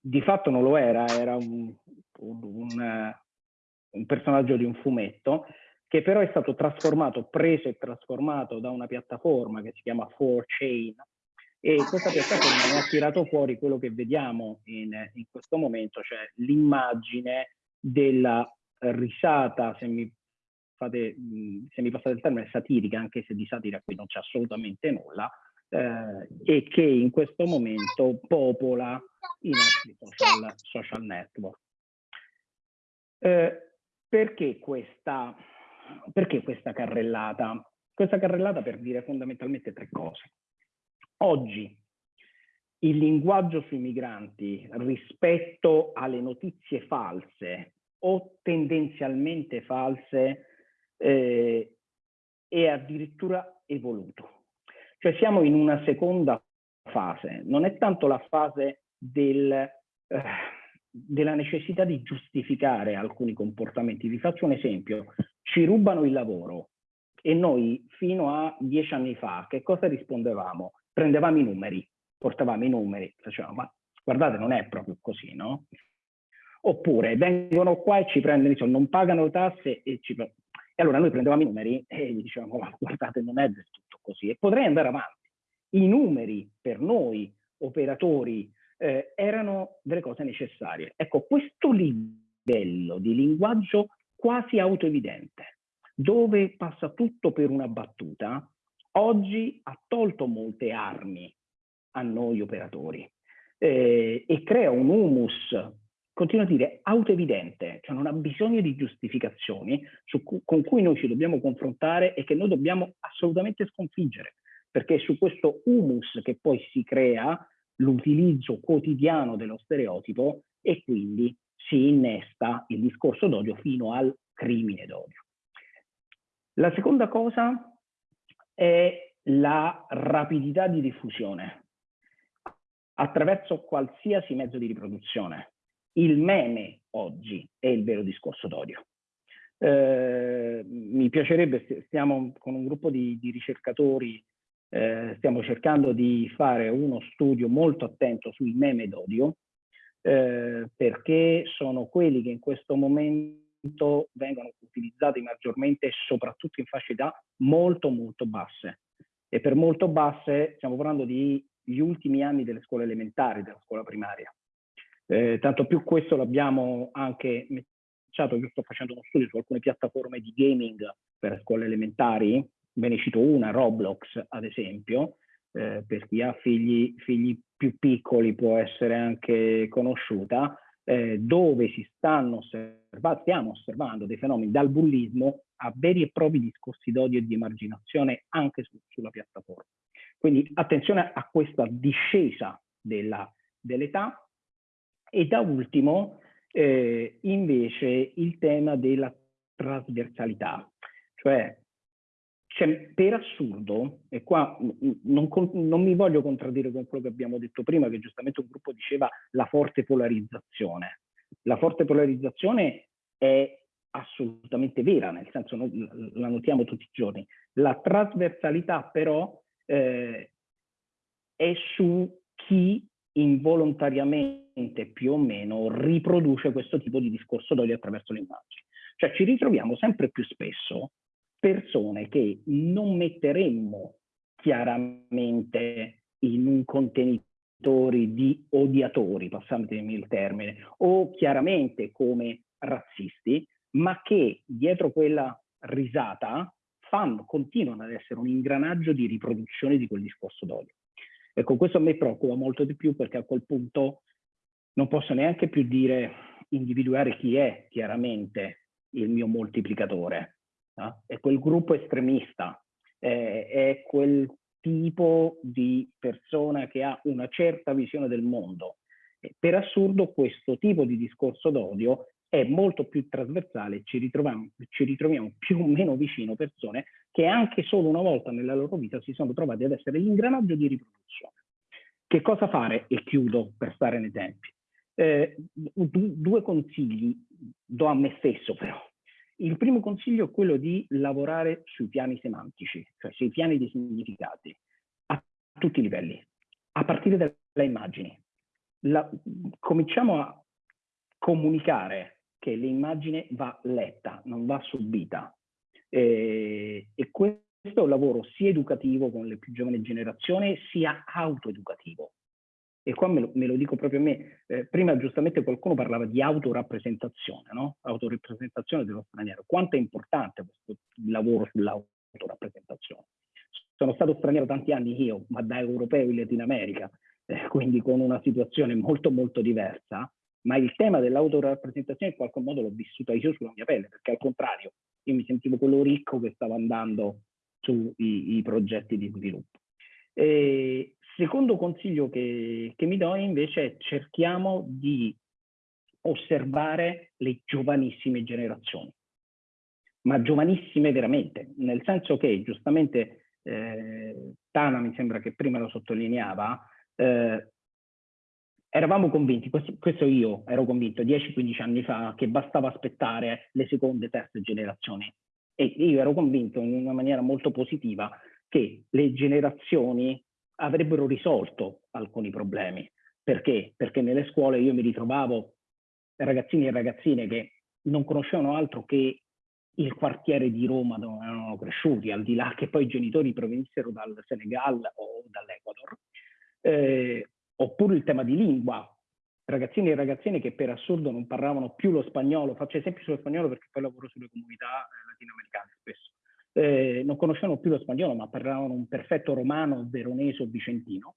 di fatto non lo era, era un, un, un, un personaggio di un fumetto che però è stato trasformato, preso e trasformato da una piattaforma che si chiama 4chain e questa piattaforma ha tirato fuori quello che vediamo in, in questo momento, cioè l'immagine della risata, se mi fate, se mi passate il termine, satirica, anche se di satira qui non c'è assolutamente nulla, eh, e che in questo momento popola i nostri social, social network. Eh, perché, questa, perché questa carrellata? Questa carrellata per dire fondamentalmente tre cose. Oggi il linguaggio sui migranti rispetto alle notizie false o tendenzialmente false eh, è addirittura evoluto. Cioè siamo in una seconda fase, non è tanto la fase del, eh, della necessità di giustificare alcuni comportamenti. Vi faccio un esempio, ci rubano il lavoro e noi fino a dieci anni fa che cosa rispondevamo? Prendevamo i numeri, portavamo i numeri, facevamo ma guardate non è proprio così, no? Oppure vengono qua e ci prendono, insomma, non pagano tasse e ci... E allora noi prendevamo i numeri e gli dicevamo ma guardate non è del tutto così e potrei andare avanti. I numeri per noi operatori eh, erano delle cose necessarie. Ecco, questo livello di linguaggio quasi autoevidente, dove passa tutto per una battuta, oggi ha tolto molte armi a noi operatori eh, e crea un humus, continuo a dire, autoevidente, cioè non ha bisogno di giustificazioni cu con cui noi ci dobbiamo confrontare e che noi dobbiamo assolutamente sconfiggere, perché è su questo humus che poi si crea l'utilizzo quotidiano dello stereotipo e quindi si innesta il discorso d'odio fino al crimine d'odio. La seconda cosa è la rapidità di diffusione attraverso qualsiasi mezzo di riproduzione. Il meme oggi è il vero discorso d'odio. Eh, mi piacerebbe, stiamo con un gruppo di, di ricercatori eh, stiamo cercando di fare uno studio molto attento sui meme d'odio, eh, perché sono quelli che in questo momento vengono utilizzati maggiormente, soprattutto in fasce molto molto basse. E per molto basse stiamo parlando degli ultimi anni delle scuole elementari, della scuola primaria. Eh, tanto più questo l'abbiamo anche matchato, io sto facendo uno studio su alcune piattaforme di gaming per scuole elementari, ve ne cito una, Roblox ad esempio, eh, per chi ha figli, figli, più piccoli può essere anche conosciuta, eh, dove si stanno osservando, stiamo osservando dei fenomeni dal bullismo a veri e propri discorsi d'odio e di emarginazione anche su, sulla piattaforma. Quindi attenzione a questa discesa dell'età e da ultimo eh, invece il tema della trasversalità, cioè cioè, per assurdo, e qua non, non, mi voglio contraddire con quello che abbiamo detto prima, che giustamente un gruppo diceva la forte polarizzazione. La forte polarizzazione è assolutamente vera, nel senso noi la notiamo tutti i giorni. La trasversalità però eh, è su chi involontariamente più o meno riproduce questo tipo di discorso d'odio attraverso le immagini. Cioè ci ritroviamo sempre più spesso persone che non metteremmo chiaramente in un contenitore di odiatori, passatemi il termine, o chiaramente come razzisti, ma che dietro quella risata fanno, continuano ad essere un ingranaggio di riproduzione di quel discorso d'odio. Ecco, questo a me preoccupa molto di più perché a quel punto non posso neanche più dire, individuare chi è chiaramente il mio moltiplicatore, no? è quel gruppo estremista, eh, è quel tipo di persona che ha una certa visione del mondo. Per assurdo questo tipo di discorso d'odio è molto più trasversale, ci ritroviamo, ci ritroviamo più o meno vicino persone che anche solo una volta nella loro vita si sono trovati ad essere l'ingranaggio di riproduzione. Che cosa fare? E chiudo per stare nei tempi. Eh, due consigli do a me stesso però. Il primo consiglio è quello di lavorare sui piani semantici, cioè sui piani dei significati, a tutti i livelli, a partire dalle immagini. La, cominciamo a comunicare che l'immagine va letta, non va subita. E, e questo è un lavoro sia educativo con le più giovani generazioni, sia autoeducativo e qua me lo, me lo, dico proprio a me, eh, prima giustamente qualcuno parlava di autorappresentazione, no? Autorappresentazione dello straniero. Quanto è importante questo lavoro sull'autorappresentazione? Sono stato straniero tanti anni io, ma da europeo in Latino America, eh, quindi con una situazione molto molto diversa, ma il tema dell'autorappresentazione in qualche modo l'ho vissuta io sulla mia pelle, perché al contrario, io mi sentivo quello ricco che stava andando sui progetti di sviluppo. E secondo consiglio che, che mi do invece è cerchiamo di osservare le giovanissime generazioni, ma giovanissime veramente, nel senso che giustamente eh, Tana mi sembra che prima lo sottolineava, eh, eravamo convinti, questo, io ero convinto 10-15 anni fa, che bastava aspettare le seconde, terze generazioni. E io ero convinto in una maniera molto positiva che le generazioni avrebbero risolto alcuni problemi. Perché? Perché nelle scuole io mi ritrovavo ragazzini e ragazzine che non conoscevano altro che il quartiere di Roma dove erano cresciuti, al di là che poi i genitori provenissero dal Senegal o dall'Ecuador, eh, oppure il tema di lingua, ragazzini e ragazzine che per assurdo non parlavano più lo spagnolo, faccio esempio sullo spagnolo perché poi lavoro sulle comunità eh, latinoamericane spesso, eh, non conoscevano più lo spagnolo ma parlavano un perfetto romano, veronese o vicentino.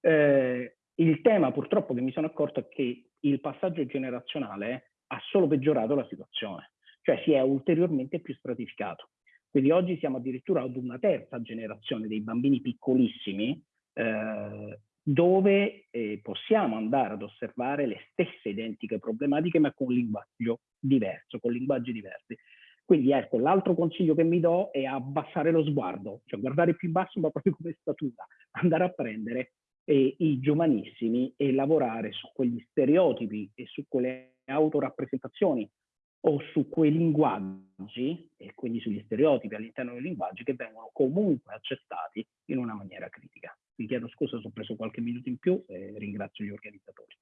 Eh, il tema purtroppo che mi sono accorto è che il passaggio generazionale ha solo peggiorato la situazione, cioè si è ulteriormente più stratificato. Quindi oggi siamo addirittura ad una terza generazione dei bambini piccolissimi eh, dove eh, possiamo andare ad osservare le stesse identiche problematiche ma con linguaggio diverso, con linguaggi diversi. Quindi ecco, l'altro consiglio che mi do è abbassare lo sguardo, cioè guardare più in basso ma proprio come statura, andare a prendere eh, i giovanissimi e lavorare su quegli stereotipi e su quelle autorappresentazioni o su quei linguaggi e quindi sugli stereotipi all'interno dei linguaggi che vengono comunque accettati in una maniera critica. Vi chiedo scusa se ho preso qualche minuto in più e ringrazio gli organizzatori.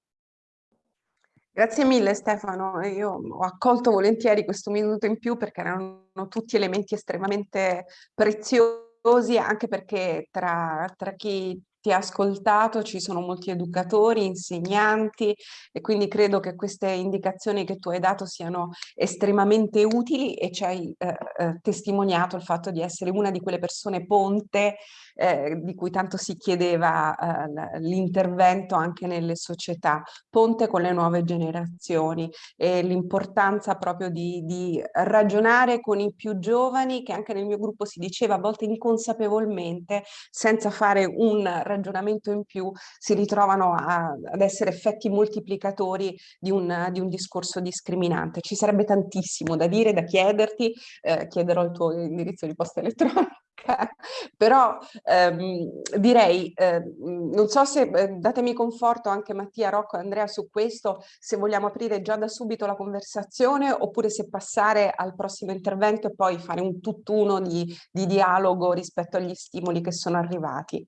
Grazie mille Stefano, io ho accolto volentieri questo minuto in più perché erano tutti elementi estremamente preziosi anche perché tra, tra chi ti ha ascoltato, ci sono molti educatori, insegnanti e quindi credo che queste indicazioni che tu hai dato siano estremamente utili e ci hai eh, eh, testimoniato il fatto di essere una di quelle persone ponte eh, di cui tanto si chiedeva eh, l'intervento anche nelle società, ponte con le nuove generazioni e l'importanza proprio di, di ragionare con i più giovani che anche nel mio gruppo si diceva a volte inconsapevolmente senza fare un ragionamento in più si ritrovano a, ad essere effetti moltiplicatori di un, di un, discorso discriminante. Ci sarebbe tantissimo da dire, da chiederti, eh, chiederò il tuo indirizzo di posta elettronica, però ehm, direi, eh, non so se, eh, datemi conforto anche Mattia, Rocco e Andrea su questo, se vogliamo aprire già da subito la conversazione oppure se passare al prossimo intervento e poi fare un tutt'uno di, di dialogo rispetto agli stimoli che sono arrivati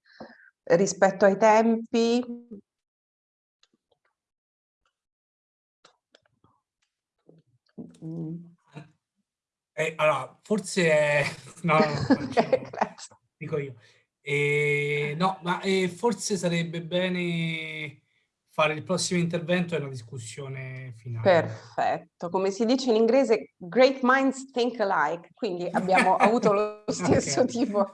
rispetto ai tempi. Eh, allora, forse è... No, faccio, dico io. Eh, no, ma eh, forse sarebbe bene fare il prossimo intervento e una discussione finale. Perfetto, come si dice in inglese, great minds think alike, quindi abbiamo avuto lo stesso okay. tipo.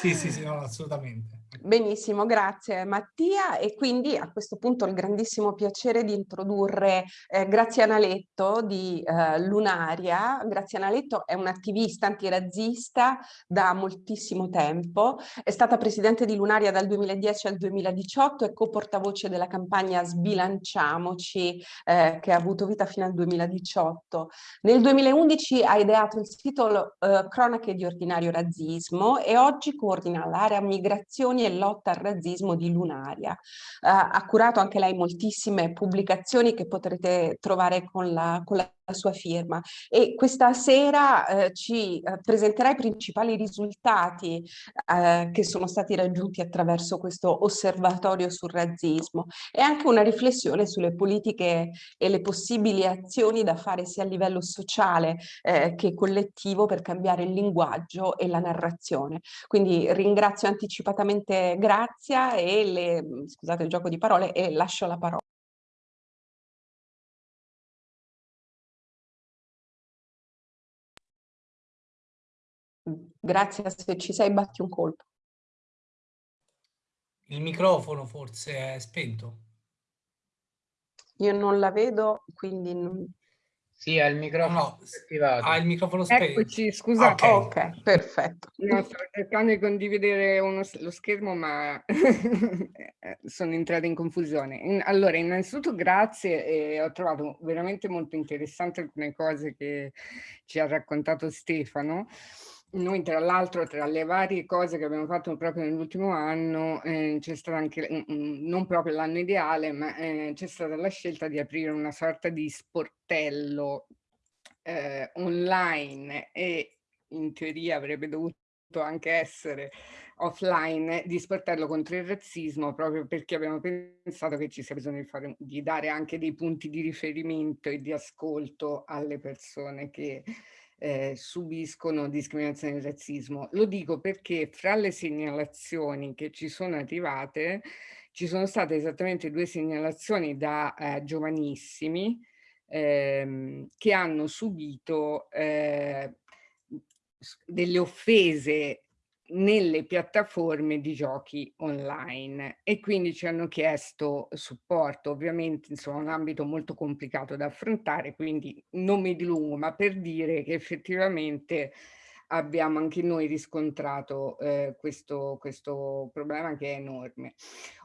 sì, sì, sì, no, assolutamente. Benissimo, grazie Mattia e quindi a questo punto il grandissimo piacere di introdurre eh, Graziana Letto di eh, Lunaria. Graziana Letto è un'attivista antirazzista da moltissimo tempo, è stata presidente di Lunaria dal 2010 al 2018 e co-portavoce della campagna Sbilanciamoci eh, che ha avuto vita fino al 2018. Nel 2011 ha ideato il sito eh, Cronache di Ordinario Razzismo e oggi coordina l'area migrazioni e lotta al razzismo di Lunaria. Uh, ha curato anche lei moltissime pubblicazioni che potrete trovare con la, con la sua firma e questa sera eh, ci eh, presenterà i principali risultati eh, che sono stati raggiunti attraverso questo osservatorio sul razzismo e anche una riflessione sulle politiche e le possibili azioni da fare sia a livello sociale eh, che collettivo per cambiare il linguaggio e la narrazione. Quindi ringrazio anticipatamente Grazia e le, scusate il gioco di parole e lascio la parola. Grazie, se ci sei batti un colpo. Il microfono forse è spento. Io non la vedo, quindi... Non... Sì, ha il microfono no, attivato. Ha il microfono spento. Eccoci, scusate. Ah, ok, okay perfetto. No, stavo cercando di condividere uno, lo schermo, ma sono entrata in confusione. Allora, innanzitutto grazie, e ho trovato veramente molto interessante alcune cose che ci ha raccontato Stefano. Noi tra l'altro tra le varie cose che abbiamo fatto proprio nell'ultimo anno eh, c'è stata anche, mm, mm, non proprio l'anno ideale, ma eh, c'è stata la scelta di aprire una sorta di sportello eh, online e in teoria avrebbe dovuto anche essere offline di sportello contro il razzismo proprio perché abbiamo pensato che ci sia bisogno di, fare, di dare anche dei punti di riferimento e di ascolto alle persone che eh, subiscono discriminazione e razzismo. Lo dico perché fra le segnalazioni che ci sono arrivate ci sono state esattamente due segnalazioni da eh, giovanissimi ehm, che hanno subito eh, delle offese nelle piattaforme di giochi online e quindi ci hanno chiesto supporto, ovviamente insomma un ambito molto complicato da affrontare, quindi non mi dilungo, ma per dire che effettivamente abbiamo anche noi riscontrato eh, questo, questo problema che è enorme.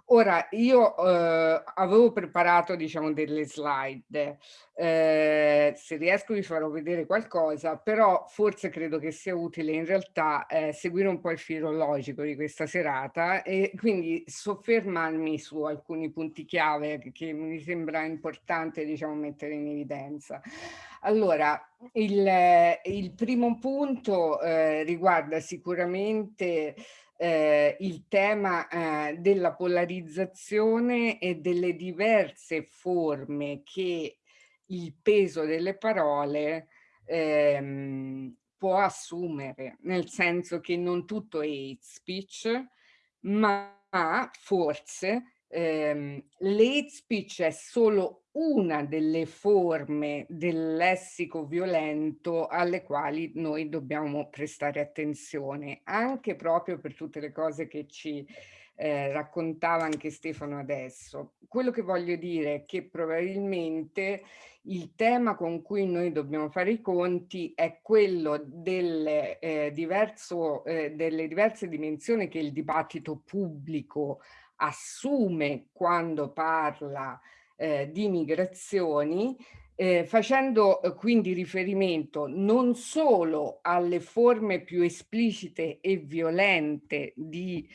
Ora, io eh, avevo preparato, diciamo, delle slide, eh, se riesco vi farò vedere qualcosa, però forse credo che sia utile in realtà eh, seguire un po' il filo logico di questa serata e quindi soffermarmi su alcuni punti chiave che mi sembra importante, diciamo, mettere in evidenza. Allora, il, il primo punto eh, riguarda sicuramente eh, il tema eh, della polarizzazione e delle diverse forme che il peso delle parole ehm, può assumere, nel senso che non tutto è hate speech, ma forse ehm, l'hate speech è solo una delle forme del lessico violento alle quali noi dobbiamo prestare attenzione, anche proprio per tutte le cose che ci eh, raccontava anche Stefano adesso. Quello che voglio dire è che probabilmente il tema con cui noi dobbiamo fare i conti è quello delle, eh, diverso, eh, delle diverse dimensioni che il dibattito pubblico assume quando parla eh, di migrazioni, eh, facendo eh, quindi riferimento non solo alle forme più esplicite e violente di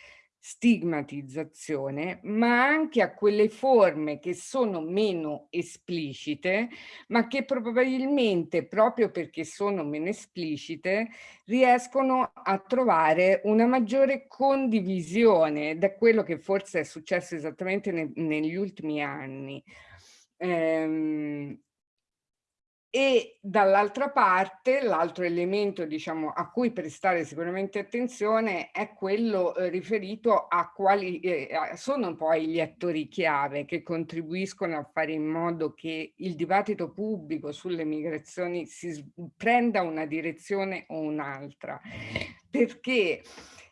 stigmatizzazione, ma anche a quelle forme che sono meno esplicite, ma che probabilmente proprio perché sono meno esplicite riescono a trovare una maggiore condivisione da quello che forse è successo esattamente ne negli ultimi anni. Ehm, e dall'altra parte l'altro elemento diciamo, a cui prestare sicuramente attenzione è quello eh, riferito a quali eh, sono poi gli attori chiave che contribuiscono a fare in modo che il dibattito pubblico sulle migrazioni si prenda una direzione o un'altra. Perché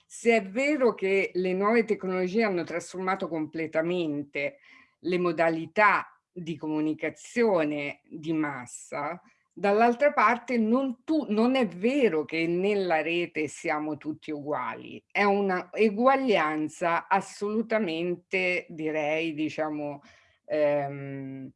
se è vero che le nuove tecnologie hanno trasformato completamente le modalità di comunicazione di massa, dall'altra parte non, tu, non, è vero che nella rete siamo tutti uguali, è una eguaglianza assolutamente, direi, diciamo, ehm,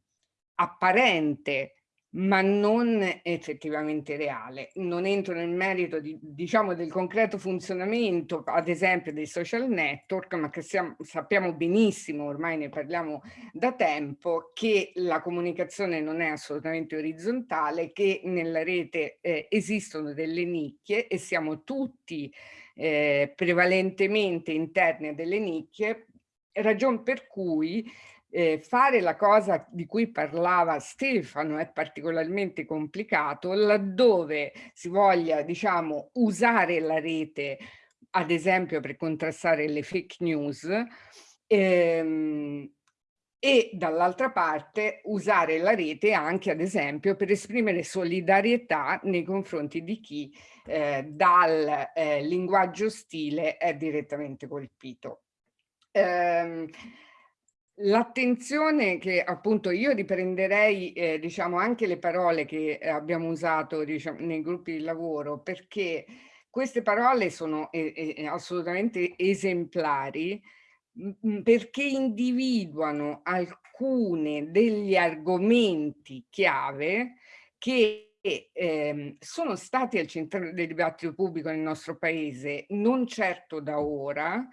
apparente, ma non effettivamente reale. Non entro nel merito di, diciamo, del concreto funzionamento, ad esempio dei social network, ma che siamo, sappiamo benissimo, ormai ne parliamo da tempo, che la comunicazione non è assolutamente orizzontale, che nella rete eh, esistono delle nicchie e siamo tutti eh, prevalentemente interni a delle nicchie, ragion per cui eh, fare la cosa di cui parlava Stefano è particolarmente complicato laddove si voglia diciamo usare la rete ad esempio per contrastare le fake news ehm, e dall'altra parte usare la rete anche ad esempio per esprimere solidarietà nei confronti di chi eh, dal eh, linguaggio ostile è direttamente colpito. Ehm, L'attenzione che appunto io riprenderei eh, diciamo anche le parole che abbiamo usato diciamo, nei gruppi di lavoro perché queste parole sono eh, eh, assolutamente esemplari perché individuano alcune degli argomenti chiave che eh, sono stati al centro del dibattito pubblico nel nostro paese, non certo da ora,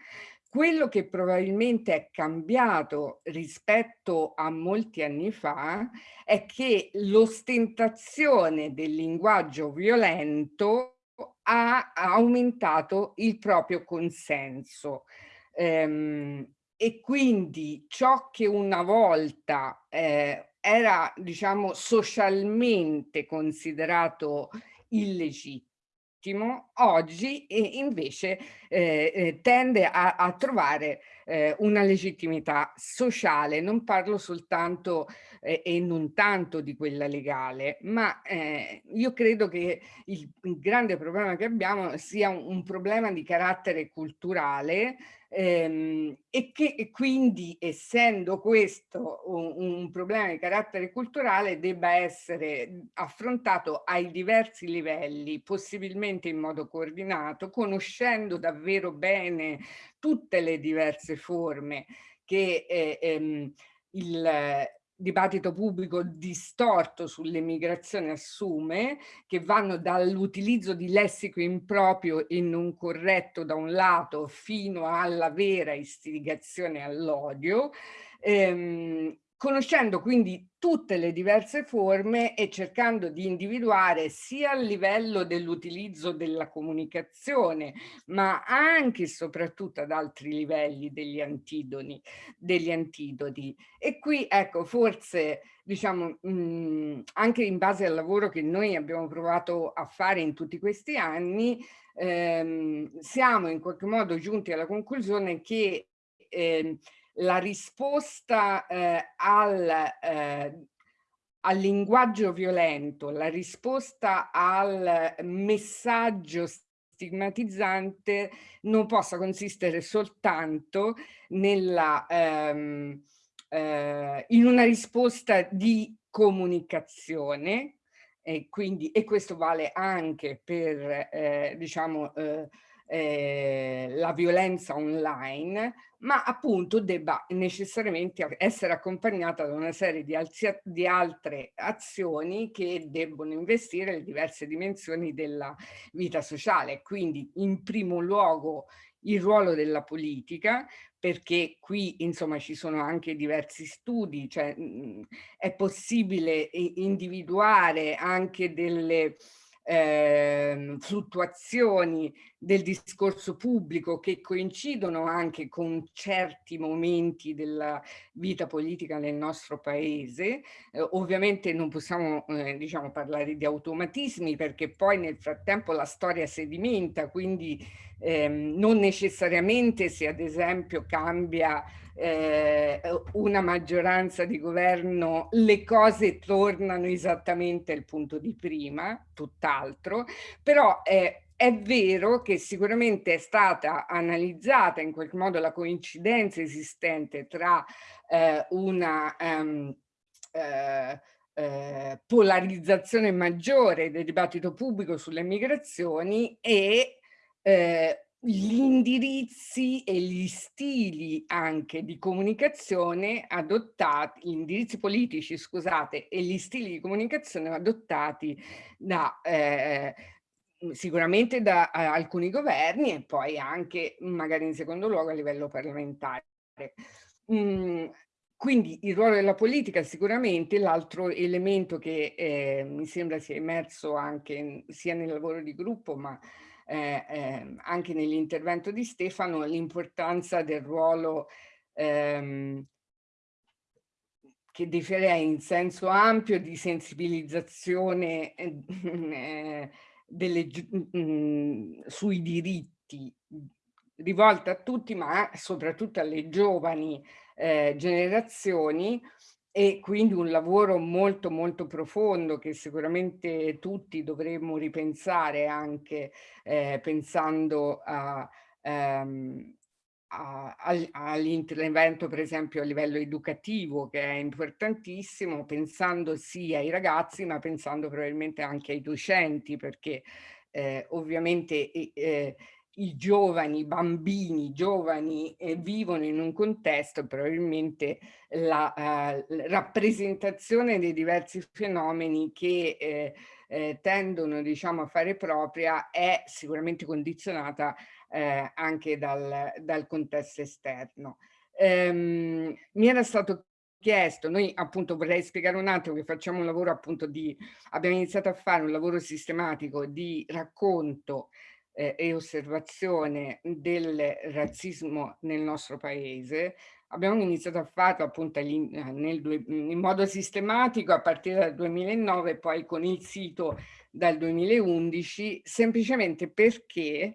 quello che probabilmente è cambiato rispetto a molti anni fa è che l'ostentazione del linguaggio violento ha aumentato il proprio consenso. Ehm, e quindi ciò che una volta eh, era, diciamo, socialmente considerato illegittimo, oggi invece eh, eh, tende a, a trovare eh, una legittimità sociale. Non parlo soltanto eh, e non tanto di quella legale, ma eh, io credo che il, grande problema che abbiamo sia un, un problema di carattere culturale ehm, e che e quindi essendo questo un, un, problema di carattere culturale debba essere affrontato ai diversi livelli, possibilmente in modo coordinato, conoscendo davvero bene tutte le diverse forme che eh, ehm, il dibattito pubblico distorto sull'emigrazione assume, che vanno dall'utilizzo di lessico improprio e non corretto da un lato fino alla vera istigazione all'odio, ehm, conoscendo quindi tutte le diverse forme e cercando di individuare sia a livello dell'utilizzo della comunicazione, ma anche e soprattutto ad altri livelli degli antidoni, degli antidoti. E qui ecco, forse diciamo mh, anche in base al lavoro che noi abbiamo provato a fare in tutti questi anni, ehm, siamo in qualche modo giunti alla conclusione che eh, la risposta eh, al, eh, al linguaggio violento, la risposta al messaggio stigmatizzante non possa consistere soltanto nella, ehm, eh, in una risposta di comunicazione e quindi e questo vale anche per eh, diciamo eh, eh, la violenza online, ma appunto debba necessariamente essere accompagnata da una serie di, di altre azioni che debbono investire le diverse dimensioni della vita sociale. Quindi in primo luogo il ruolo della politica, perché qui insomma ci sono anche diversi studi, cioè mh, è possibile individuare anche delle eh, fluttuazioni del discorso pubblico che coincidono anche con certi momenti della vita politica nel nostro paese. Eh, ovviamente non possiamo eh, diciamo, parlare di automatismi perché poi nel frattempo la storia sedimenta, quindi ehm, non necessariamente se ad esempio cambia eh, una maggioranza di governo le cose tornano esattamente al punto di prima, tutt'altro, però è, è vero che sicuramente è stata analizzata in qualche modo la coincidenza esistente tra eh, una um, eh, eh, polarizzazione maggiore del dibattito pubblico sulle migrazioni e eh, gli indirizzi e gli stili anche di comunicazione adottati, gli indirizzi politici, scusate, e gli stili di comunicazione adottati da eh, sicuramente da alcuni governi e poi anche magari in secondo luogo a livello parlamentare. Mm, quindi il ruolo della politica sicuramente l'altro elemento che eh, mi sembra sia emerso anche sia nel lavoro di gruppo ma eh, eh, anche nell'intervento di Stefano l'importanza del ruolo ehm, che definirei in senso ampio di sensibilizzazione eh, delle, mh, sui diritti rivolta a tutti ma soprattutto alle giovani eh, generazioni e quindi un lavoro molto molto profondo che sicuramente tutti dovremmo ripensare anche eh, pensando a, ehm, all'intervento per esempio a livello educativo che è importantissimo pensando sì ai ragazzi ma pensando probabilmente anche ai docenti perché eh, ovviamente eh, i giovani, i bambini giovani eh, vivono in un contesto probabilmente la eh, rappresentazione dei diversi fenomeni che eh, eh, tendono diciamo a fare propria è sicuramente condizionata eh, anche dal, dal, contesto esterno. Ehm, mi era stato chiesto, noi appunto vorrei spiegare un attimo che facciamo un lavoro appunto di, abbiamo iniziato a fare un lavoro sistematico di racconto eh, e osservazione del razzismo nel nostro paese. Abbiamo iniziato a farlo appunto nel, in modo sistematico a partire dal 2009 poi con il sito dal 2011 semplicemente perché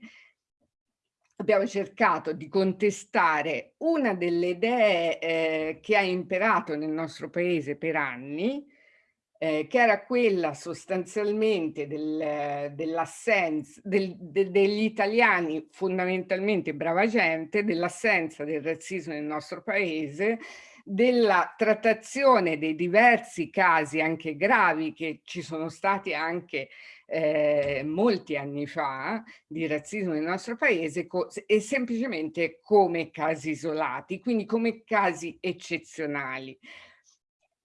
abbiamo cercato di contestare una delle idee eh, che ha imperato nel nostro paese per anni, eh, che era quella sostanzialmente del, dell'assenza del, de, degli italiani fondamentalmente brava gente, dell'assenza del razzismo nel nostro paese, della trattazione dei diversi casi anche gravi che ci sono stati anche eh, molti anni fa di razzismo nel nostro paese e semplicemente come casi isolati, quindi come casi eccezionali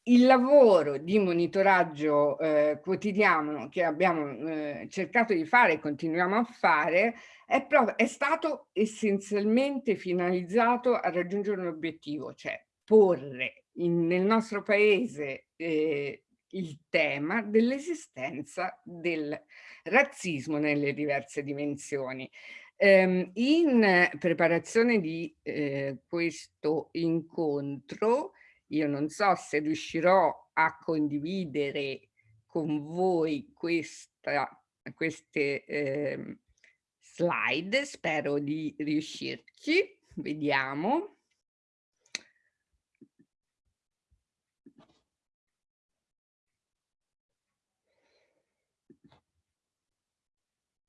il lavoro di monitoraggio eh, quotidiano che abbiamo eh, cercato di fare e continuiamo a fare è, è, stato essenzialmente finalizzato a raggiungere un obiettivo, cioè porre in, nel nostro paese eh, il tema dell'esistenza del razzismo nelle diverse dimensioni. Um, in preparazione di eh, questo incontro io non so se riuscirò a condividere con voi questa, queste eh, slide, spero di riuscirci, vediamo.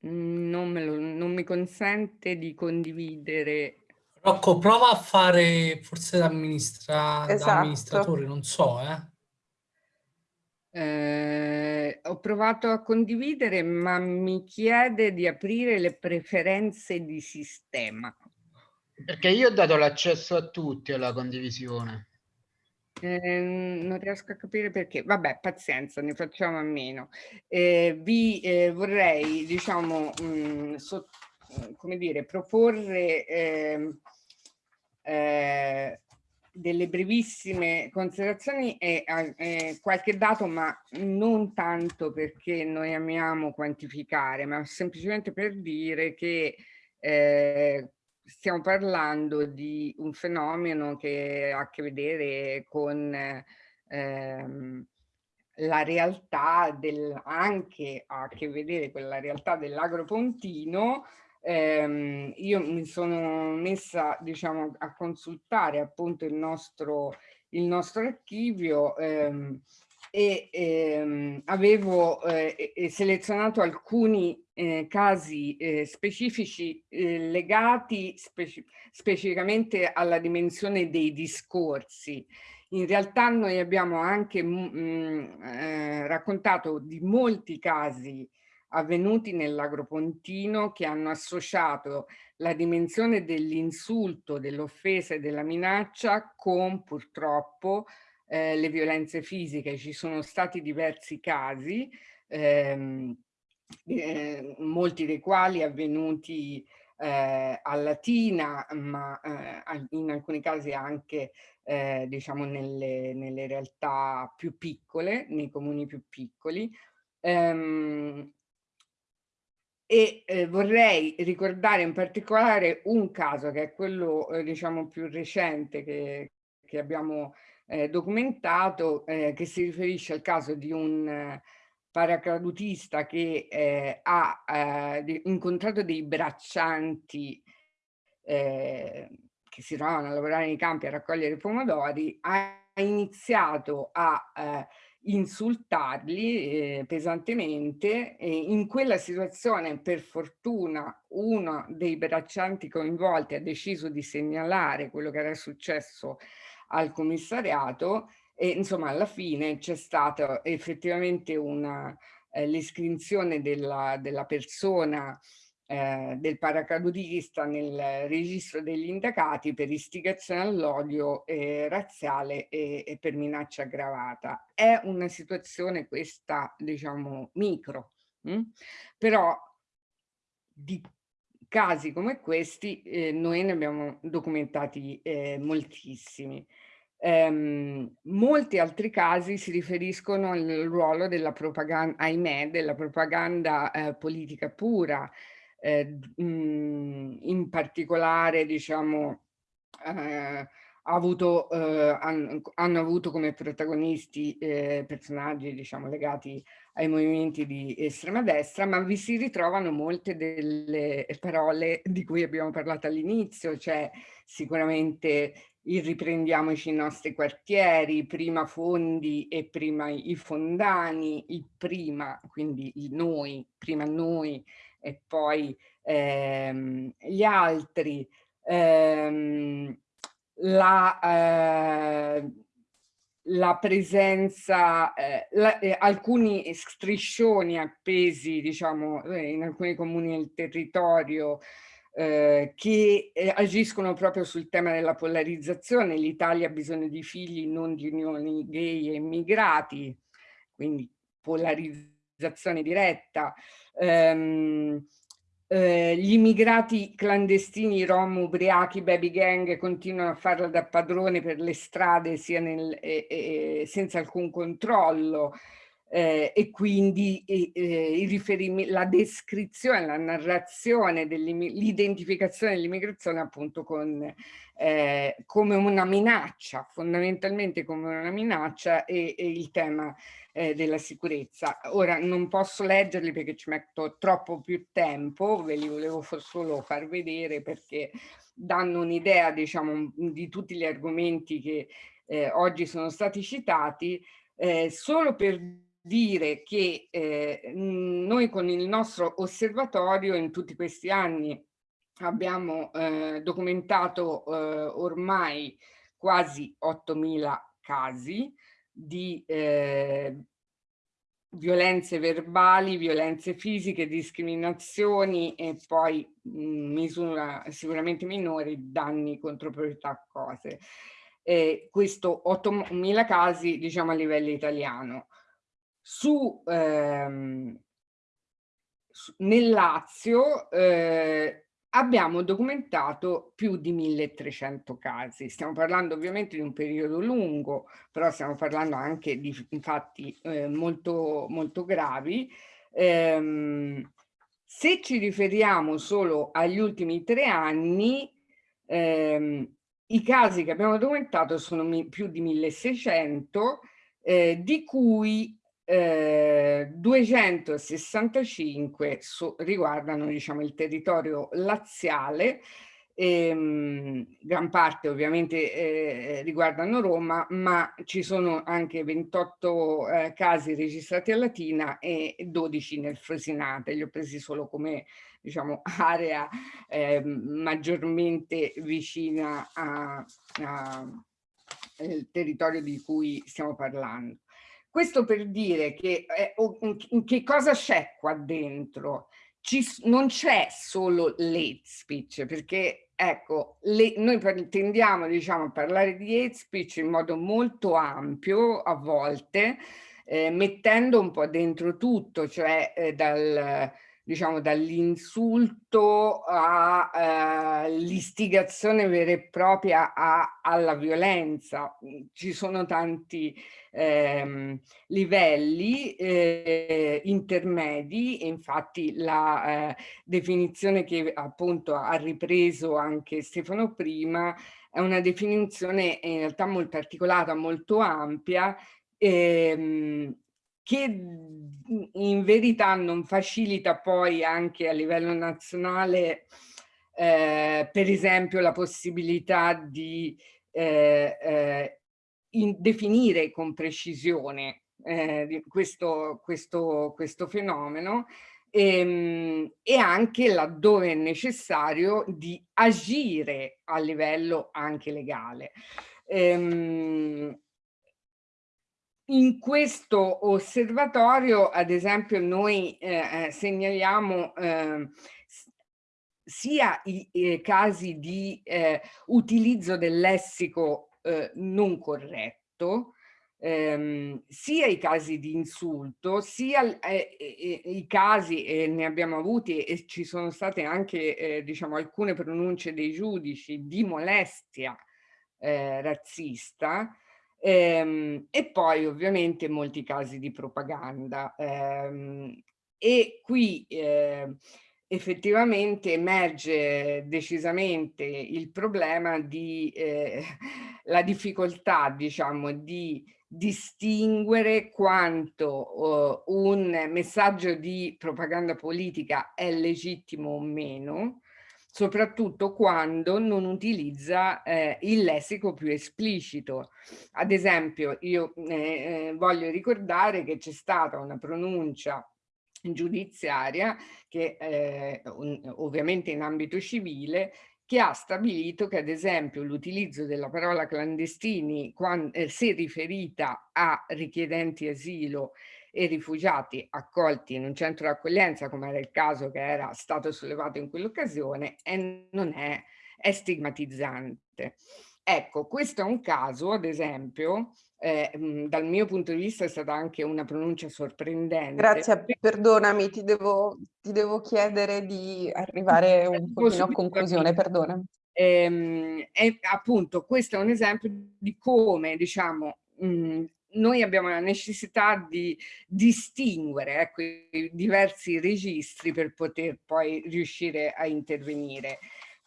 Non, lo, non mi consente di condividere Rocco, prova a fare forse da, amministra esatto. da amministratore, non so, eh. Eh, ho provato a condividere, ma mi chiede di aprire le preferenze di sistema. Perché io ho dato l'accesso a tutti alla condivisione. Eh, non riesco a capire perché. Vabbè, pazienza, ne facciamo a meno. Eh, vi eh, vorrei, diciamo, mh, mm, so, come dire, proporre ehm, eh, delle brevissime considerazioni e eh, qualche dato, ma non tanto perché noi amiamo quantificare, ma semplicemente per dire che eh, stiamo parlando di un fenomeno che ha a che vedere con ehm, la realtà del, anche a che vedere con la realtà dell'agropontino ehm, io mi sono messa diciamo, a consultare appunto il nostro, il nostro archivio ehm, e ehm, avevo eh, selezionato alcuni eh, casi eh, specifici eh, legati speci specificamente alla dimensione dei discorsi. In realtà noi abbiamo anche mh, mm, eh, raccontato di molti casi avvenuti nell'agropontino che hanno associato la dimensione dell'insulto, dell'offesa e della minaccia con purtroppo eh, le violenze fisiche. Ci sono stati diversi casi, ehm, eh, molti dei quali avvenuti eh, a Latina, ma eh, in alcuni casi anche eh, diciamo nelle, nelle, realtà più piccole, nei comuni più piccoli. Um, e eh, vorrei ricordare in particolare un caso che è quello eh, diciamo più recente che, che abbiamo eh, documentato eh, che si riferisce al caso di un eh, paracadutista che eh, ha incontrato dei braccianti che si trovavano a lavorare nei campi a raccogliere pomodori ha iniziato a insultarli eh, pesantemente e in quella situazione per fortuna uno dei braccianti coinvolti ha deciso di segnalare quello che era successo al commissariato e insomma alla fine c'è stata effettivamente eh, l'iscrizione della, della persona eh, del paracadutista nel registro degli indagati per istigazione all'odio eh, razziale e, e, per minaccia aggravata. È una situazione questa, diciamo, micro, mh? Hm? però di casi come questi eh, noi ne abbiamo documentati eh, moltissimi. Um, molti altri casi si riferiscono al ruolo della propaganda, ahimè, della propaganda eh, politica pura, eh, in particolare diciamo eh, avuto, eh, hanno, hanno, avuto come protagonisti eh, personaggi diciamo legati ai movimenti di estrema destra, ma vi si ritrovano molte delle parole di cui abbiamo parlato all'inizio, cioè sicuramente il riprendiamoci i nostri quartieri, prima fondi e prima i fondani, il prima, quindi il noi, prima noi, e poi ehm, gli altri, ehm, la, eh, la presenza, eh, la, eh, alcuni striscioni appesi diciamo eh, in alcuni comuni del territorio eh, che eh, agiscono proprio sul tema della polarizzazione. L'Italia ha bisogno di figli, non di unioni gay e immigrati, quindi polarizzazione diretta ehm, eh, gli immigrati clandestini, rom, ubriachi, baby gang continuano a farla da padrone per le strade nel, eh, eh, senza alcun controllo eh, e quindi eh, la descrizione, la narrazione, l'identificazione dell'immigrazione appunto con, eh, come una minaccia, fondamentalmente come una minaccia e, e il tema eh, della sicurezza. Ora non posso leggerli perché ci metto troppo più tempo, ve li volevo solo far vedere perché danno un'idea diciamo di tutti gli argomenti che eh, oggi sono stati citati, eh, solo per dire che eh, noi con il nostro osservatorio in tutti questi anni abbiamo eh, documentato eh, ormai quasi 8.000 casi di eh, violenze verbali, violenze fisiche, discriminazioni e poi in misura sicuramente minori danni contro proprietà cose. Eh, questo 8.000 casi diciamo a livello italiano. Su, ehm, nel Lazio eh, abbiamo documentato più di 1300 casi. Stiamo parlando ovviamente di un periodo lungo, però stiamo parlando anche di fatti eh, molto, molto gravi. Ehm, se ci riferiamo solo agli ultimi tre anni, ehm, i casi che abbiamo documentato sono più di 1600, eh, di cui eh, 265 so, riguardano diciamo, il territorio laziale, ehm, gran parte ovviamente eh, riguardano Roma, ma ci sono anche 28 eh, casi registrati a Latina e 12 nel Frosinate, li ho presi solo come diciamo, area ehm, maggiormente vicina al territorio di cui stiamo parlando. Questo per dire che, eh, che cosa c'è qua dentro? Ci, non c'è solo l'hate speech, perché ecco, le, noi tendiamo diciamo, a parlare di hate speech in modo molto ampio a volte, eh, mettendo un po' dentro tutto, cioè eh, dal diciamo dall'insulto all'istigazione eh, vera e propria a, alla violenza. Ci sono tanti ehm, livelli eh, intermedi infatti la eh, definizione che appunto ha ripreso anche Stefano prima è una definizione in realtà molto articolata, molto ampia ehm, che in verità non facilita poi anche a livello nazionale eh, per esempio la possibilità di eh, eh, definire con precisione eh, questo, questo, questo fenomeno ehm, e anche laddove è necessario di agire a livello anche legale. Ehm, in questo osservatorio, ad esempio, noi eh, eh segnaliamo eh, sia i, i, casi di eh, utilizzo del lessico eh, non corretto, ehm, sia i casi di insulto, sia eh, i casi, e ne abbiamo avuti e ci sono state anche diciamo, alcune pronunce dei giudici di molestia razzista, ehm, e poi ovviamente molti casi di propaganda. Ehm, e qui eh, effettivamente emerge decisamente il problema di eh, la difficoltà, diciamo, di distinguere quanto uh, un messaggio di propaganda politica è legittimo o meno, soprattutto quando non utilizza eh, il lessico più esplicito. Ad esempio, io eh, eh voglio ricordare che c'è stata una pronuncia giudiziaria che eh, ovviamente in ambito civile che ha stabilito che ad esempio l'utilizzo della parola clandestini quando, eh, se riferita a richiedenti asilo e rifugiati accolti in un centro d'accoglienza come era il caso che era stato sollevato in quell'occasione non è, è stigmatizzante. Ecco, questo è un caso, ad esempio, eh, dal mio punto di vista è stata anche una pronuncia sorprendente. Grazie, perdonami, ti devo, ti devo chiedere di arrivare un pochino a conclusione, perdona. Ehm, e appunto questo è un esempio di come, diciamo, mh, noi abbiamo la necessità di distinguere ecco, i diversi registri per poter poi riuscire a intervenire.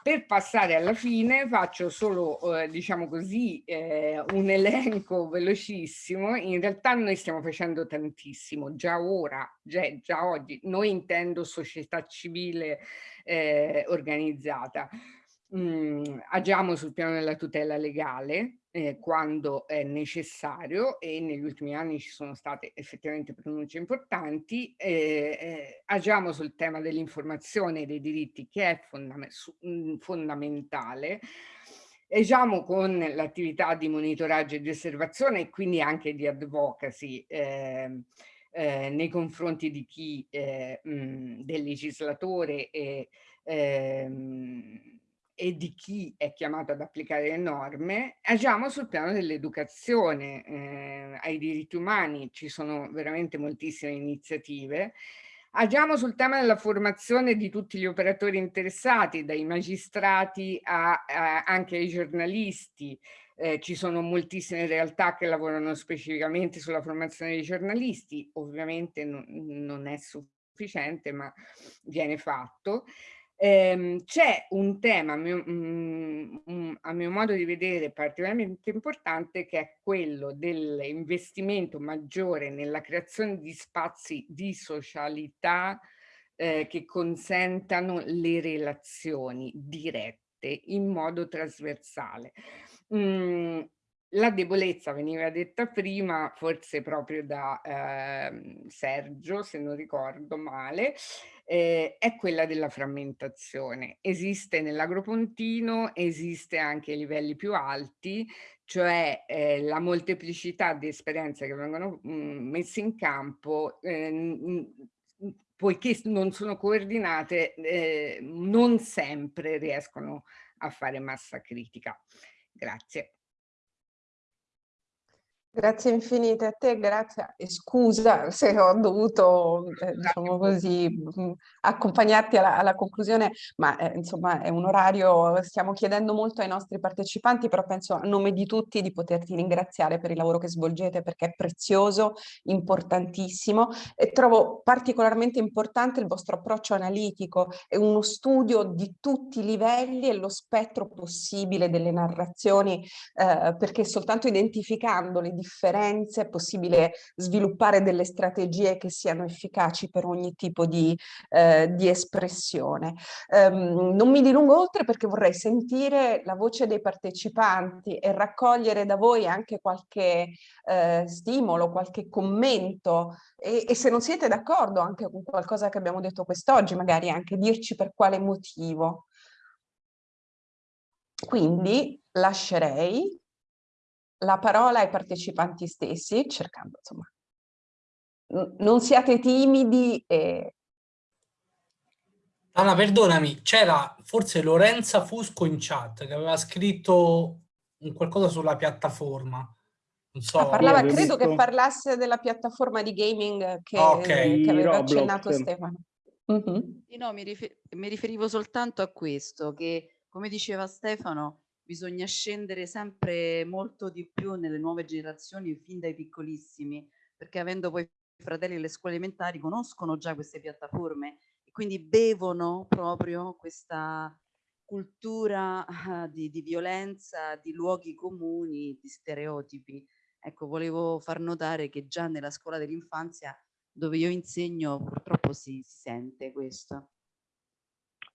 Per passare alla fine faccio solo, eh, diciamo così, eh, un elenco velocissimo. In realtà noi stiamo facendo tantissimo, già ora, già, già oggi, noi intendo società civile eh, organizzata. Mm, agiamo sul piano della tutela legale eh, quando è necessario e negli ultimi anni ci sono state effettivamente pronunce importanti. Eh, eh, agiamo sul tema dell'informazione e dei diritti che è fondam mm, fondamentale. Agiamo con l'attività di monitoraggio e di osservazione e quindi anche di advocacy ehm, eh, nei confronti di chi, eh, mh, mm, del legislatore e ehm, e di chi è chiamato ad applicare le norme, agiamo sul piano dell'educazione eh, ai diritti umani, ci sono veramente moltissime iniziative, agiamo sul tema della formazione di tutti gli operatori interessati, dai magistrati a, a, anche ai giornalisti, eh, ci sono moltissime realtà che lavorano specificamente sulla formazione dei giornalisti, ovviamente non, non è sufficiente ma viene fatto. Ehm, C'è un tema, a mio, mm, a mio, modo di vedere, particolarmente importante, che è quello dell'investimento maggiore nella creazione di spazi di socialità eh, che consentano le relazioni dirette in modo trasversale. Mm, la debolezza veniva detta prima, forse proprio da eh, Sergio, se non ricordo male, eh, è quella della frammentazione. Esiste nell'agropontino, esiste anche ai livelli più alti, cioè eh, la molteplicità di esperienze che vengono mh, mm, messe in campo, eh, poiché non sono coordinate, eh, non sempre riescono a fare massa critica. Grazie. Grazie infinite a te, grazie e scusa se ho dovuto, eh, diciamo così, mh, accompagnarti alla, alla, conclusione, ma eh, insomma è un orario, stiamo chiedendo molto ai nostri partecipanti, però penso a nome di tutti di poterti ringraziare per il lavoro che svolgete perché è prezioso, importantissimo e trovo particolarmente importante il vostro approccio analitico, è uno studio di tutti i livelli e lo spettro possibile delle narrazioni, eh, perché soltanto identificandoli differenze, è possibile sviluppare delle strategie che siano efficaci per ogni tipo di, eh, di espressione. Um, non mi dilungo oltre perché vorrei sentire la voce dei partecipanti e raccogliere da voi anche qualche eh, stimolo, qualche commento e, e se non siete d'accordo anche con qualcosa che abbiamo detto quest'oggi, magari anche dirci per quale motivo. Quindi lascerei la parola ai partecipanti stessi, cercando insomma, non siate timidi e... Anna, perdonami, c'era forse Lorenza Fusco in chat che aveva scritto un qualcosa sulla piattaforma. Non so. Ah, parlava, credo visto... che parlasse della piattaforma di gaming che, okay. che aveva Roblox. accennato Stefano. Mm -hmm. no, mi, rifer mi riferivo soltanto a questo, che come diceva Stefano, bisogna scendere sempre molto di più nelle nuove generazioni fin dai piccolissimi, perché avendo poi fratelli e le scuole elementari conoscono già queste piattaforme e quindi bevono proprio questa cultura uh, di, di, violenza, di luoghi comuni, di stereotipi. Ecco, volevo far notare che già nella scuola dell'infanzia dove io insegno purtroppo si, si sente questo.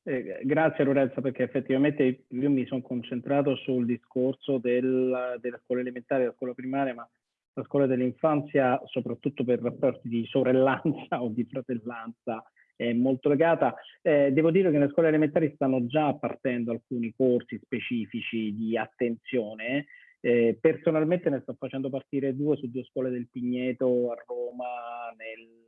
Eh, grazie Lorenza perché effettivamente io mi sono concentrato sul discorso del, della scuola elementare, della scuola primaria, ma la scuola dell'infanzia, soprattutto per rapporti di sorellanza o di fratellanza, è molto legata. Eh, devo dire che nelle scuole elementari stanno già partendo alcuni corsi specifici di attenzione. Eh, personalmente ne sto facendo partire due su due scuole del Pigneto a Roma nel,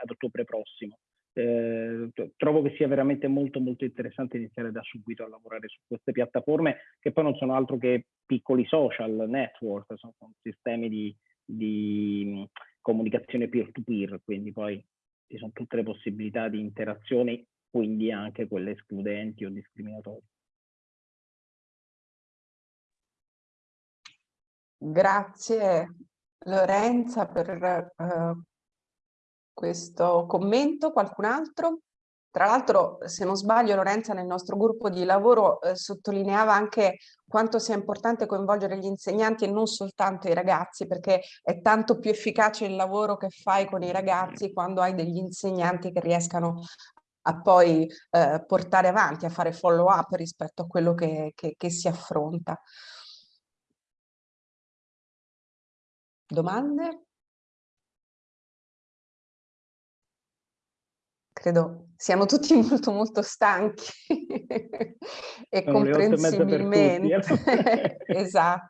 ad ottobre prossimo eh, trovo che sia veramente molto molto interessante iniziare da subito a lavorare su queste piattaforme che poi non sono altro che piccoli social network, sono, sistemi di, di comunicazione peer-to-peer, quindi poi ci sono tutte le possibilità di interazione, quindi anche quelle escludenti o discriminatorie. Grazie Lorenza per uh, questo commento, qualcun altro? Tra l'altro, se non sbaglio, Lorenza nel nostro gruppo di lavoro eh, sottolineava anche quanto sia importante coinvolgere gli insegnanti e non soltanto i ragazzi, perché è tanto più efficace il lavoro che fai con i ragazzi quando hai degli insegnanti che riescano a poi eh, portare avanti, a fare follow up rispetto a quello che, che, che si affronta. Domande? Credo siamo tutti molto molto stanchi e Sono comprensibilmente. Eh. esatto.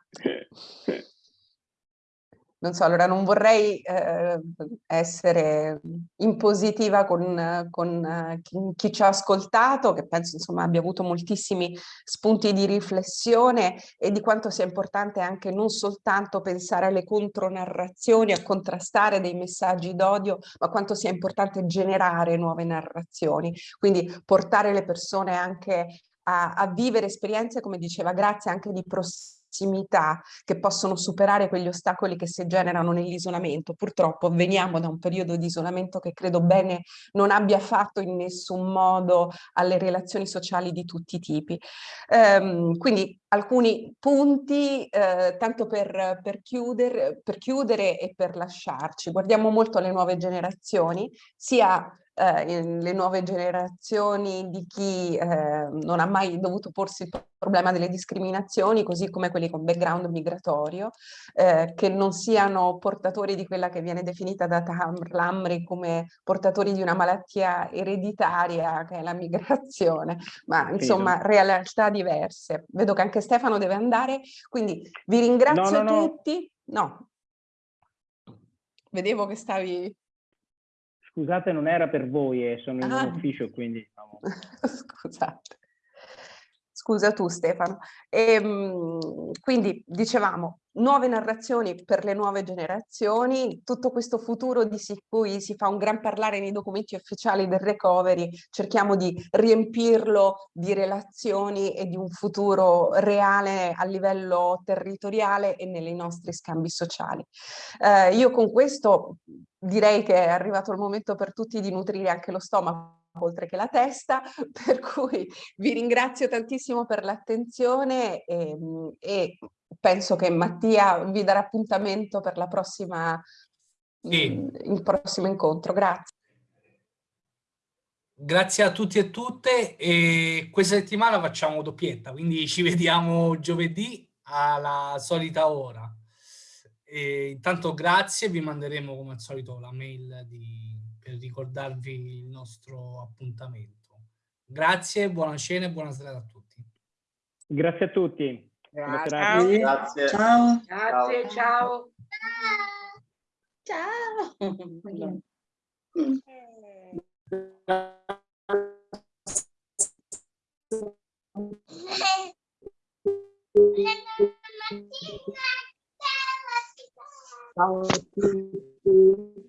Non so, allora non vorrei eh, essere impositiva con, con eh, chi, chi, ci ha ascoltato, che penso insomma abbia avuto moltissimi spunti di riflessione e di quanto sia importante anche non soltanto pensare alle contronarrazioni, a contrastare dei messaggi d'odio, ma quanto sia importante generare nuove narrazioni, quindi portare le persone anche a, a vivere esperienze, come diceva Grazia, anche di prossimità prossimità che possono superare quegli ostacoli che si generano nell'isolamento. Purtroppo veniamo da un periodo di isolamento che credo bene non abbia fatto in nessun modo alle relazioni sociali di tutti i tipi. Um, quindi alcuni punti, eh, tanto per, per, chiudere, per chiudere e per lasciarci. Guardiamo molto alle nuove generazioni, sia eh, le nuove generazioni di chi eh, non ha mai dovuto porsi il problema delle discriminazioni, così come quelli con background migratorio, eh, che non siano portatori di quella che viene definita da Tamr Lamri come portatori di una malattia ereditaria, che è la migrazione, ma insomma realtà diverse. Vedo che anche Stefano deve andare, quindi vi ringrazio no, no, tutti. No. Vedevo che stavi Scusate, non era per voi, eh, sono in ah. un ufficio, quindi... Diciamo... Scusate. Scusa tu Stefano. E, ehm, quindi dicevamo, nuove narrazioni per le nuove generazioni, tutto questo futuro di cui si fa un gran parlare nei documenti ufficiali del recovery, cerchiamo di riempirlo di relazioni e di un futuro reale a livello territoriale e nei nostri scambi sociali. Eh, io con questo direi che è arrivato il momento per tutti di nutrire anche lo stomaco oltre che la testa, per cui vi ringrazio tantissimo per l'attenzione e, e penso che Mattia vi darà appuntamento per la prossima, Sì. mm, il prossimo incontro. Grazie. Grazie a tutti e tutte e questa settimana facciamo doppietta, quindi ci vediamo giovedì alla solita ora. E intanto grazie, vi manderemo come al solito la mail di- per ricordarvi il nostro appuntamento. Grazie, buona cena e buona serata a tutti. Grazie a tutti. Grazie. Grazie. Ciao. Grazie, ciao. Ciao. Ciao a tutti.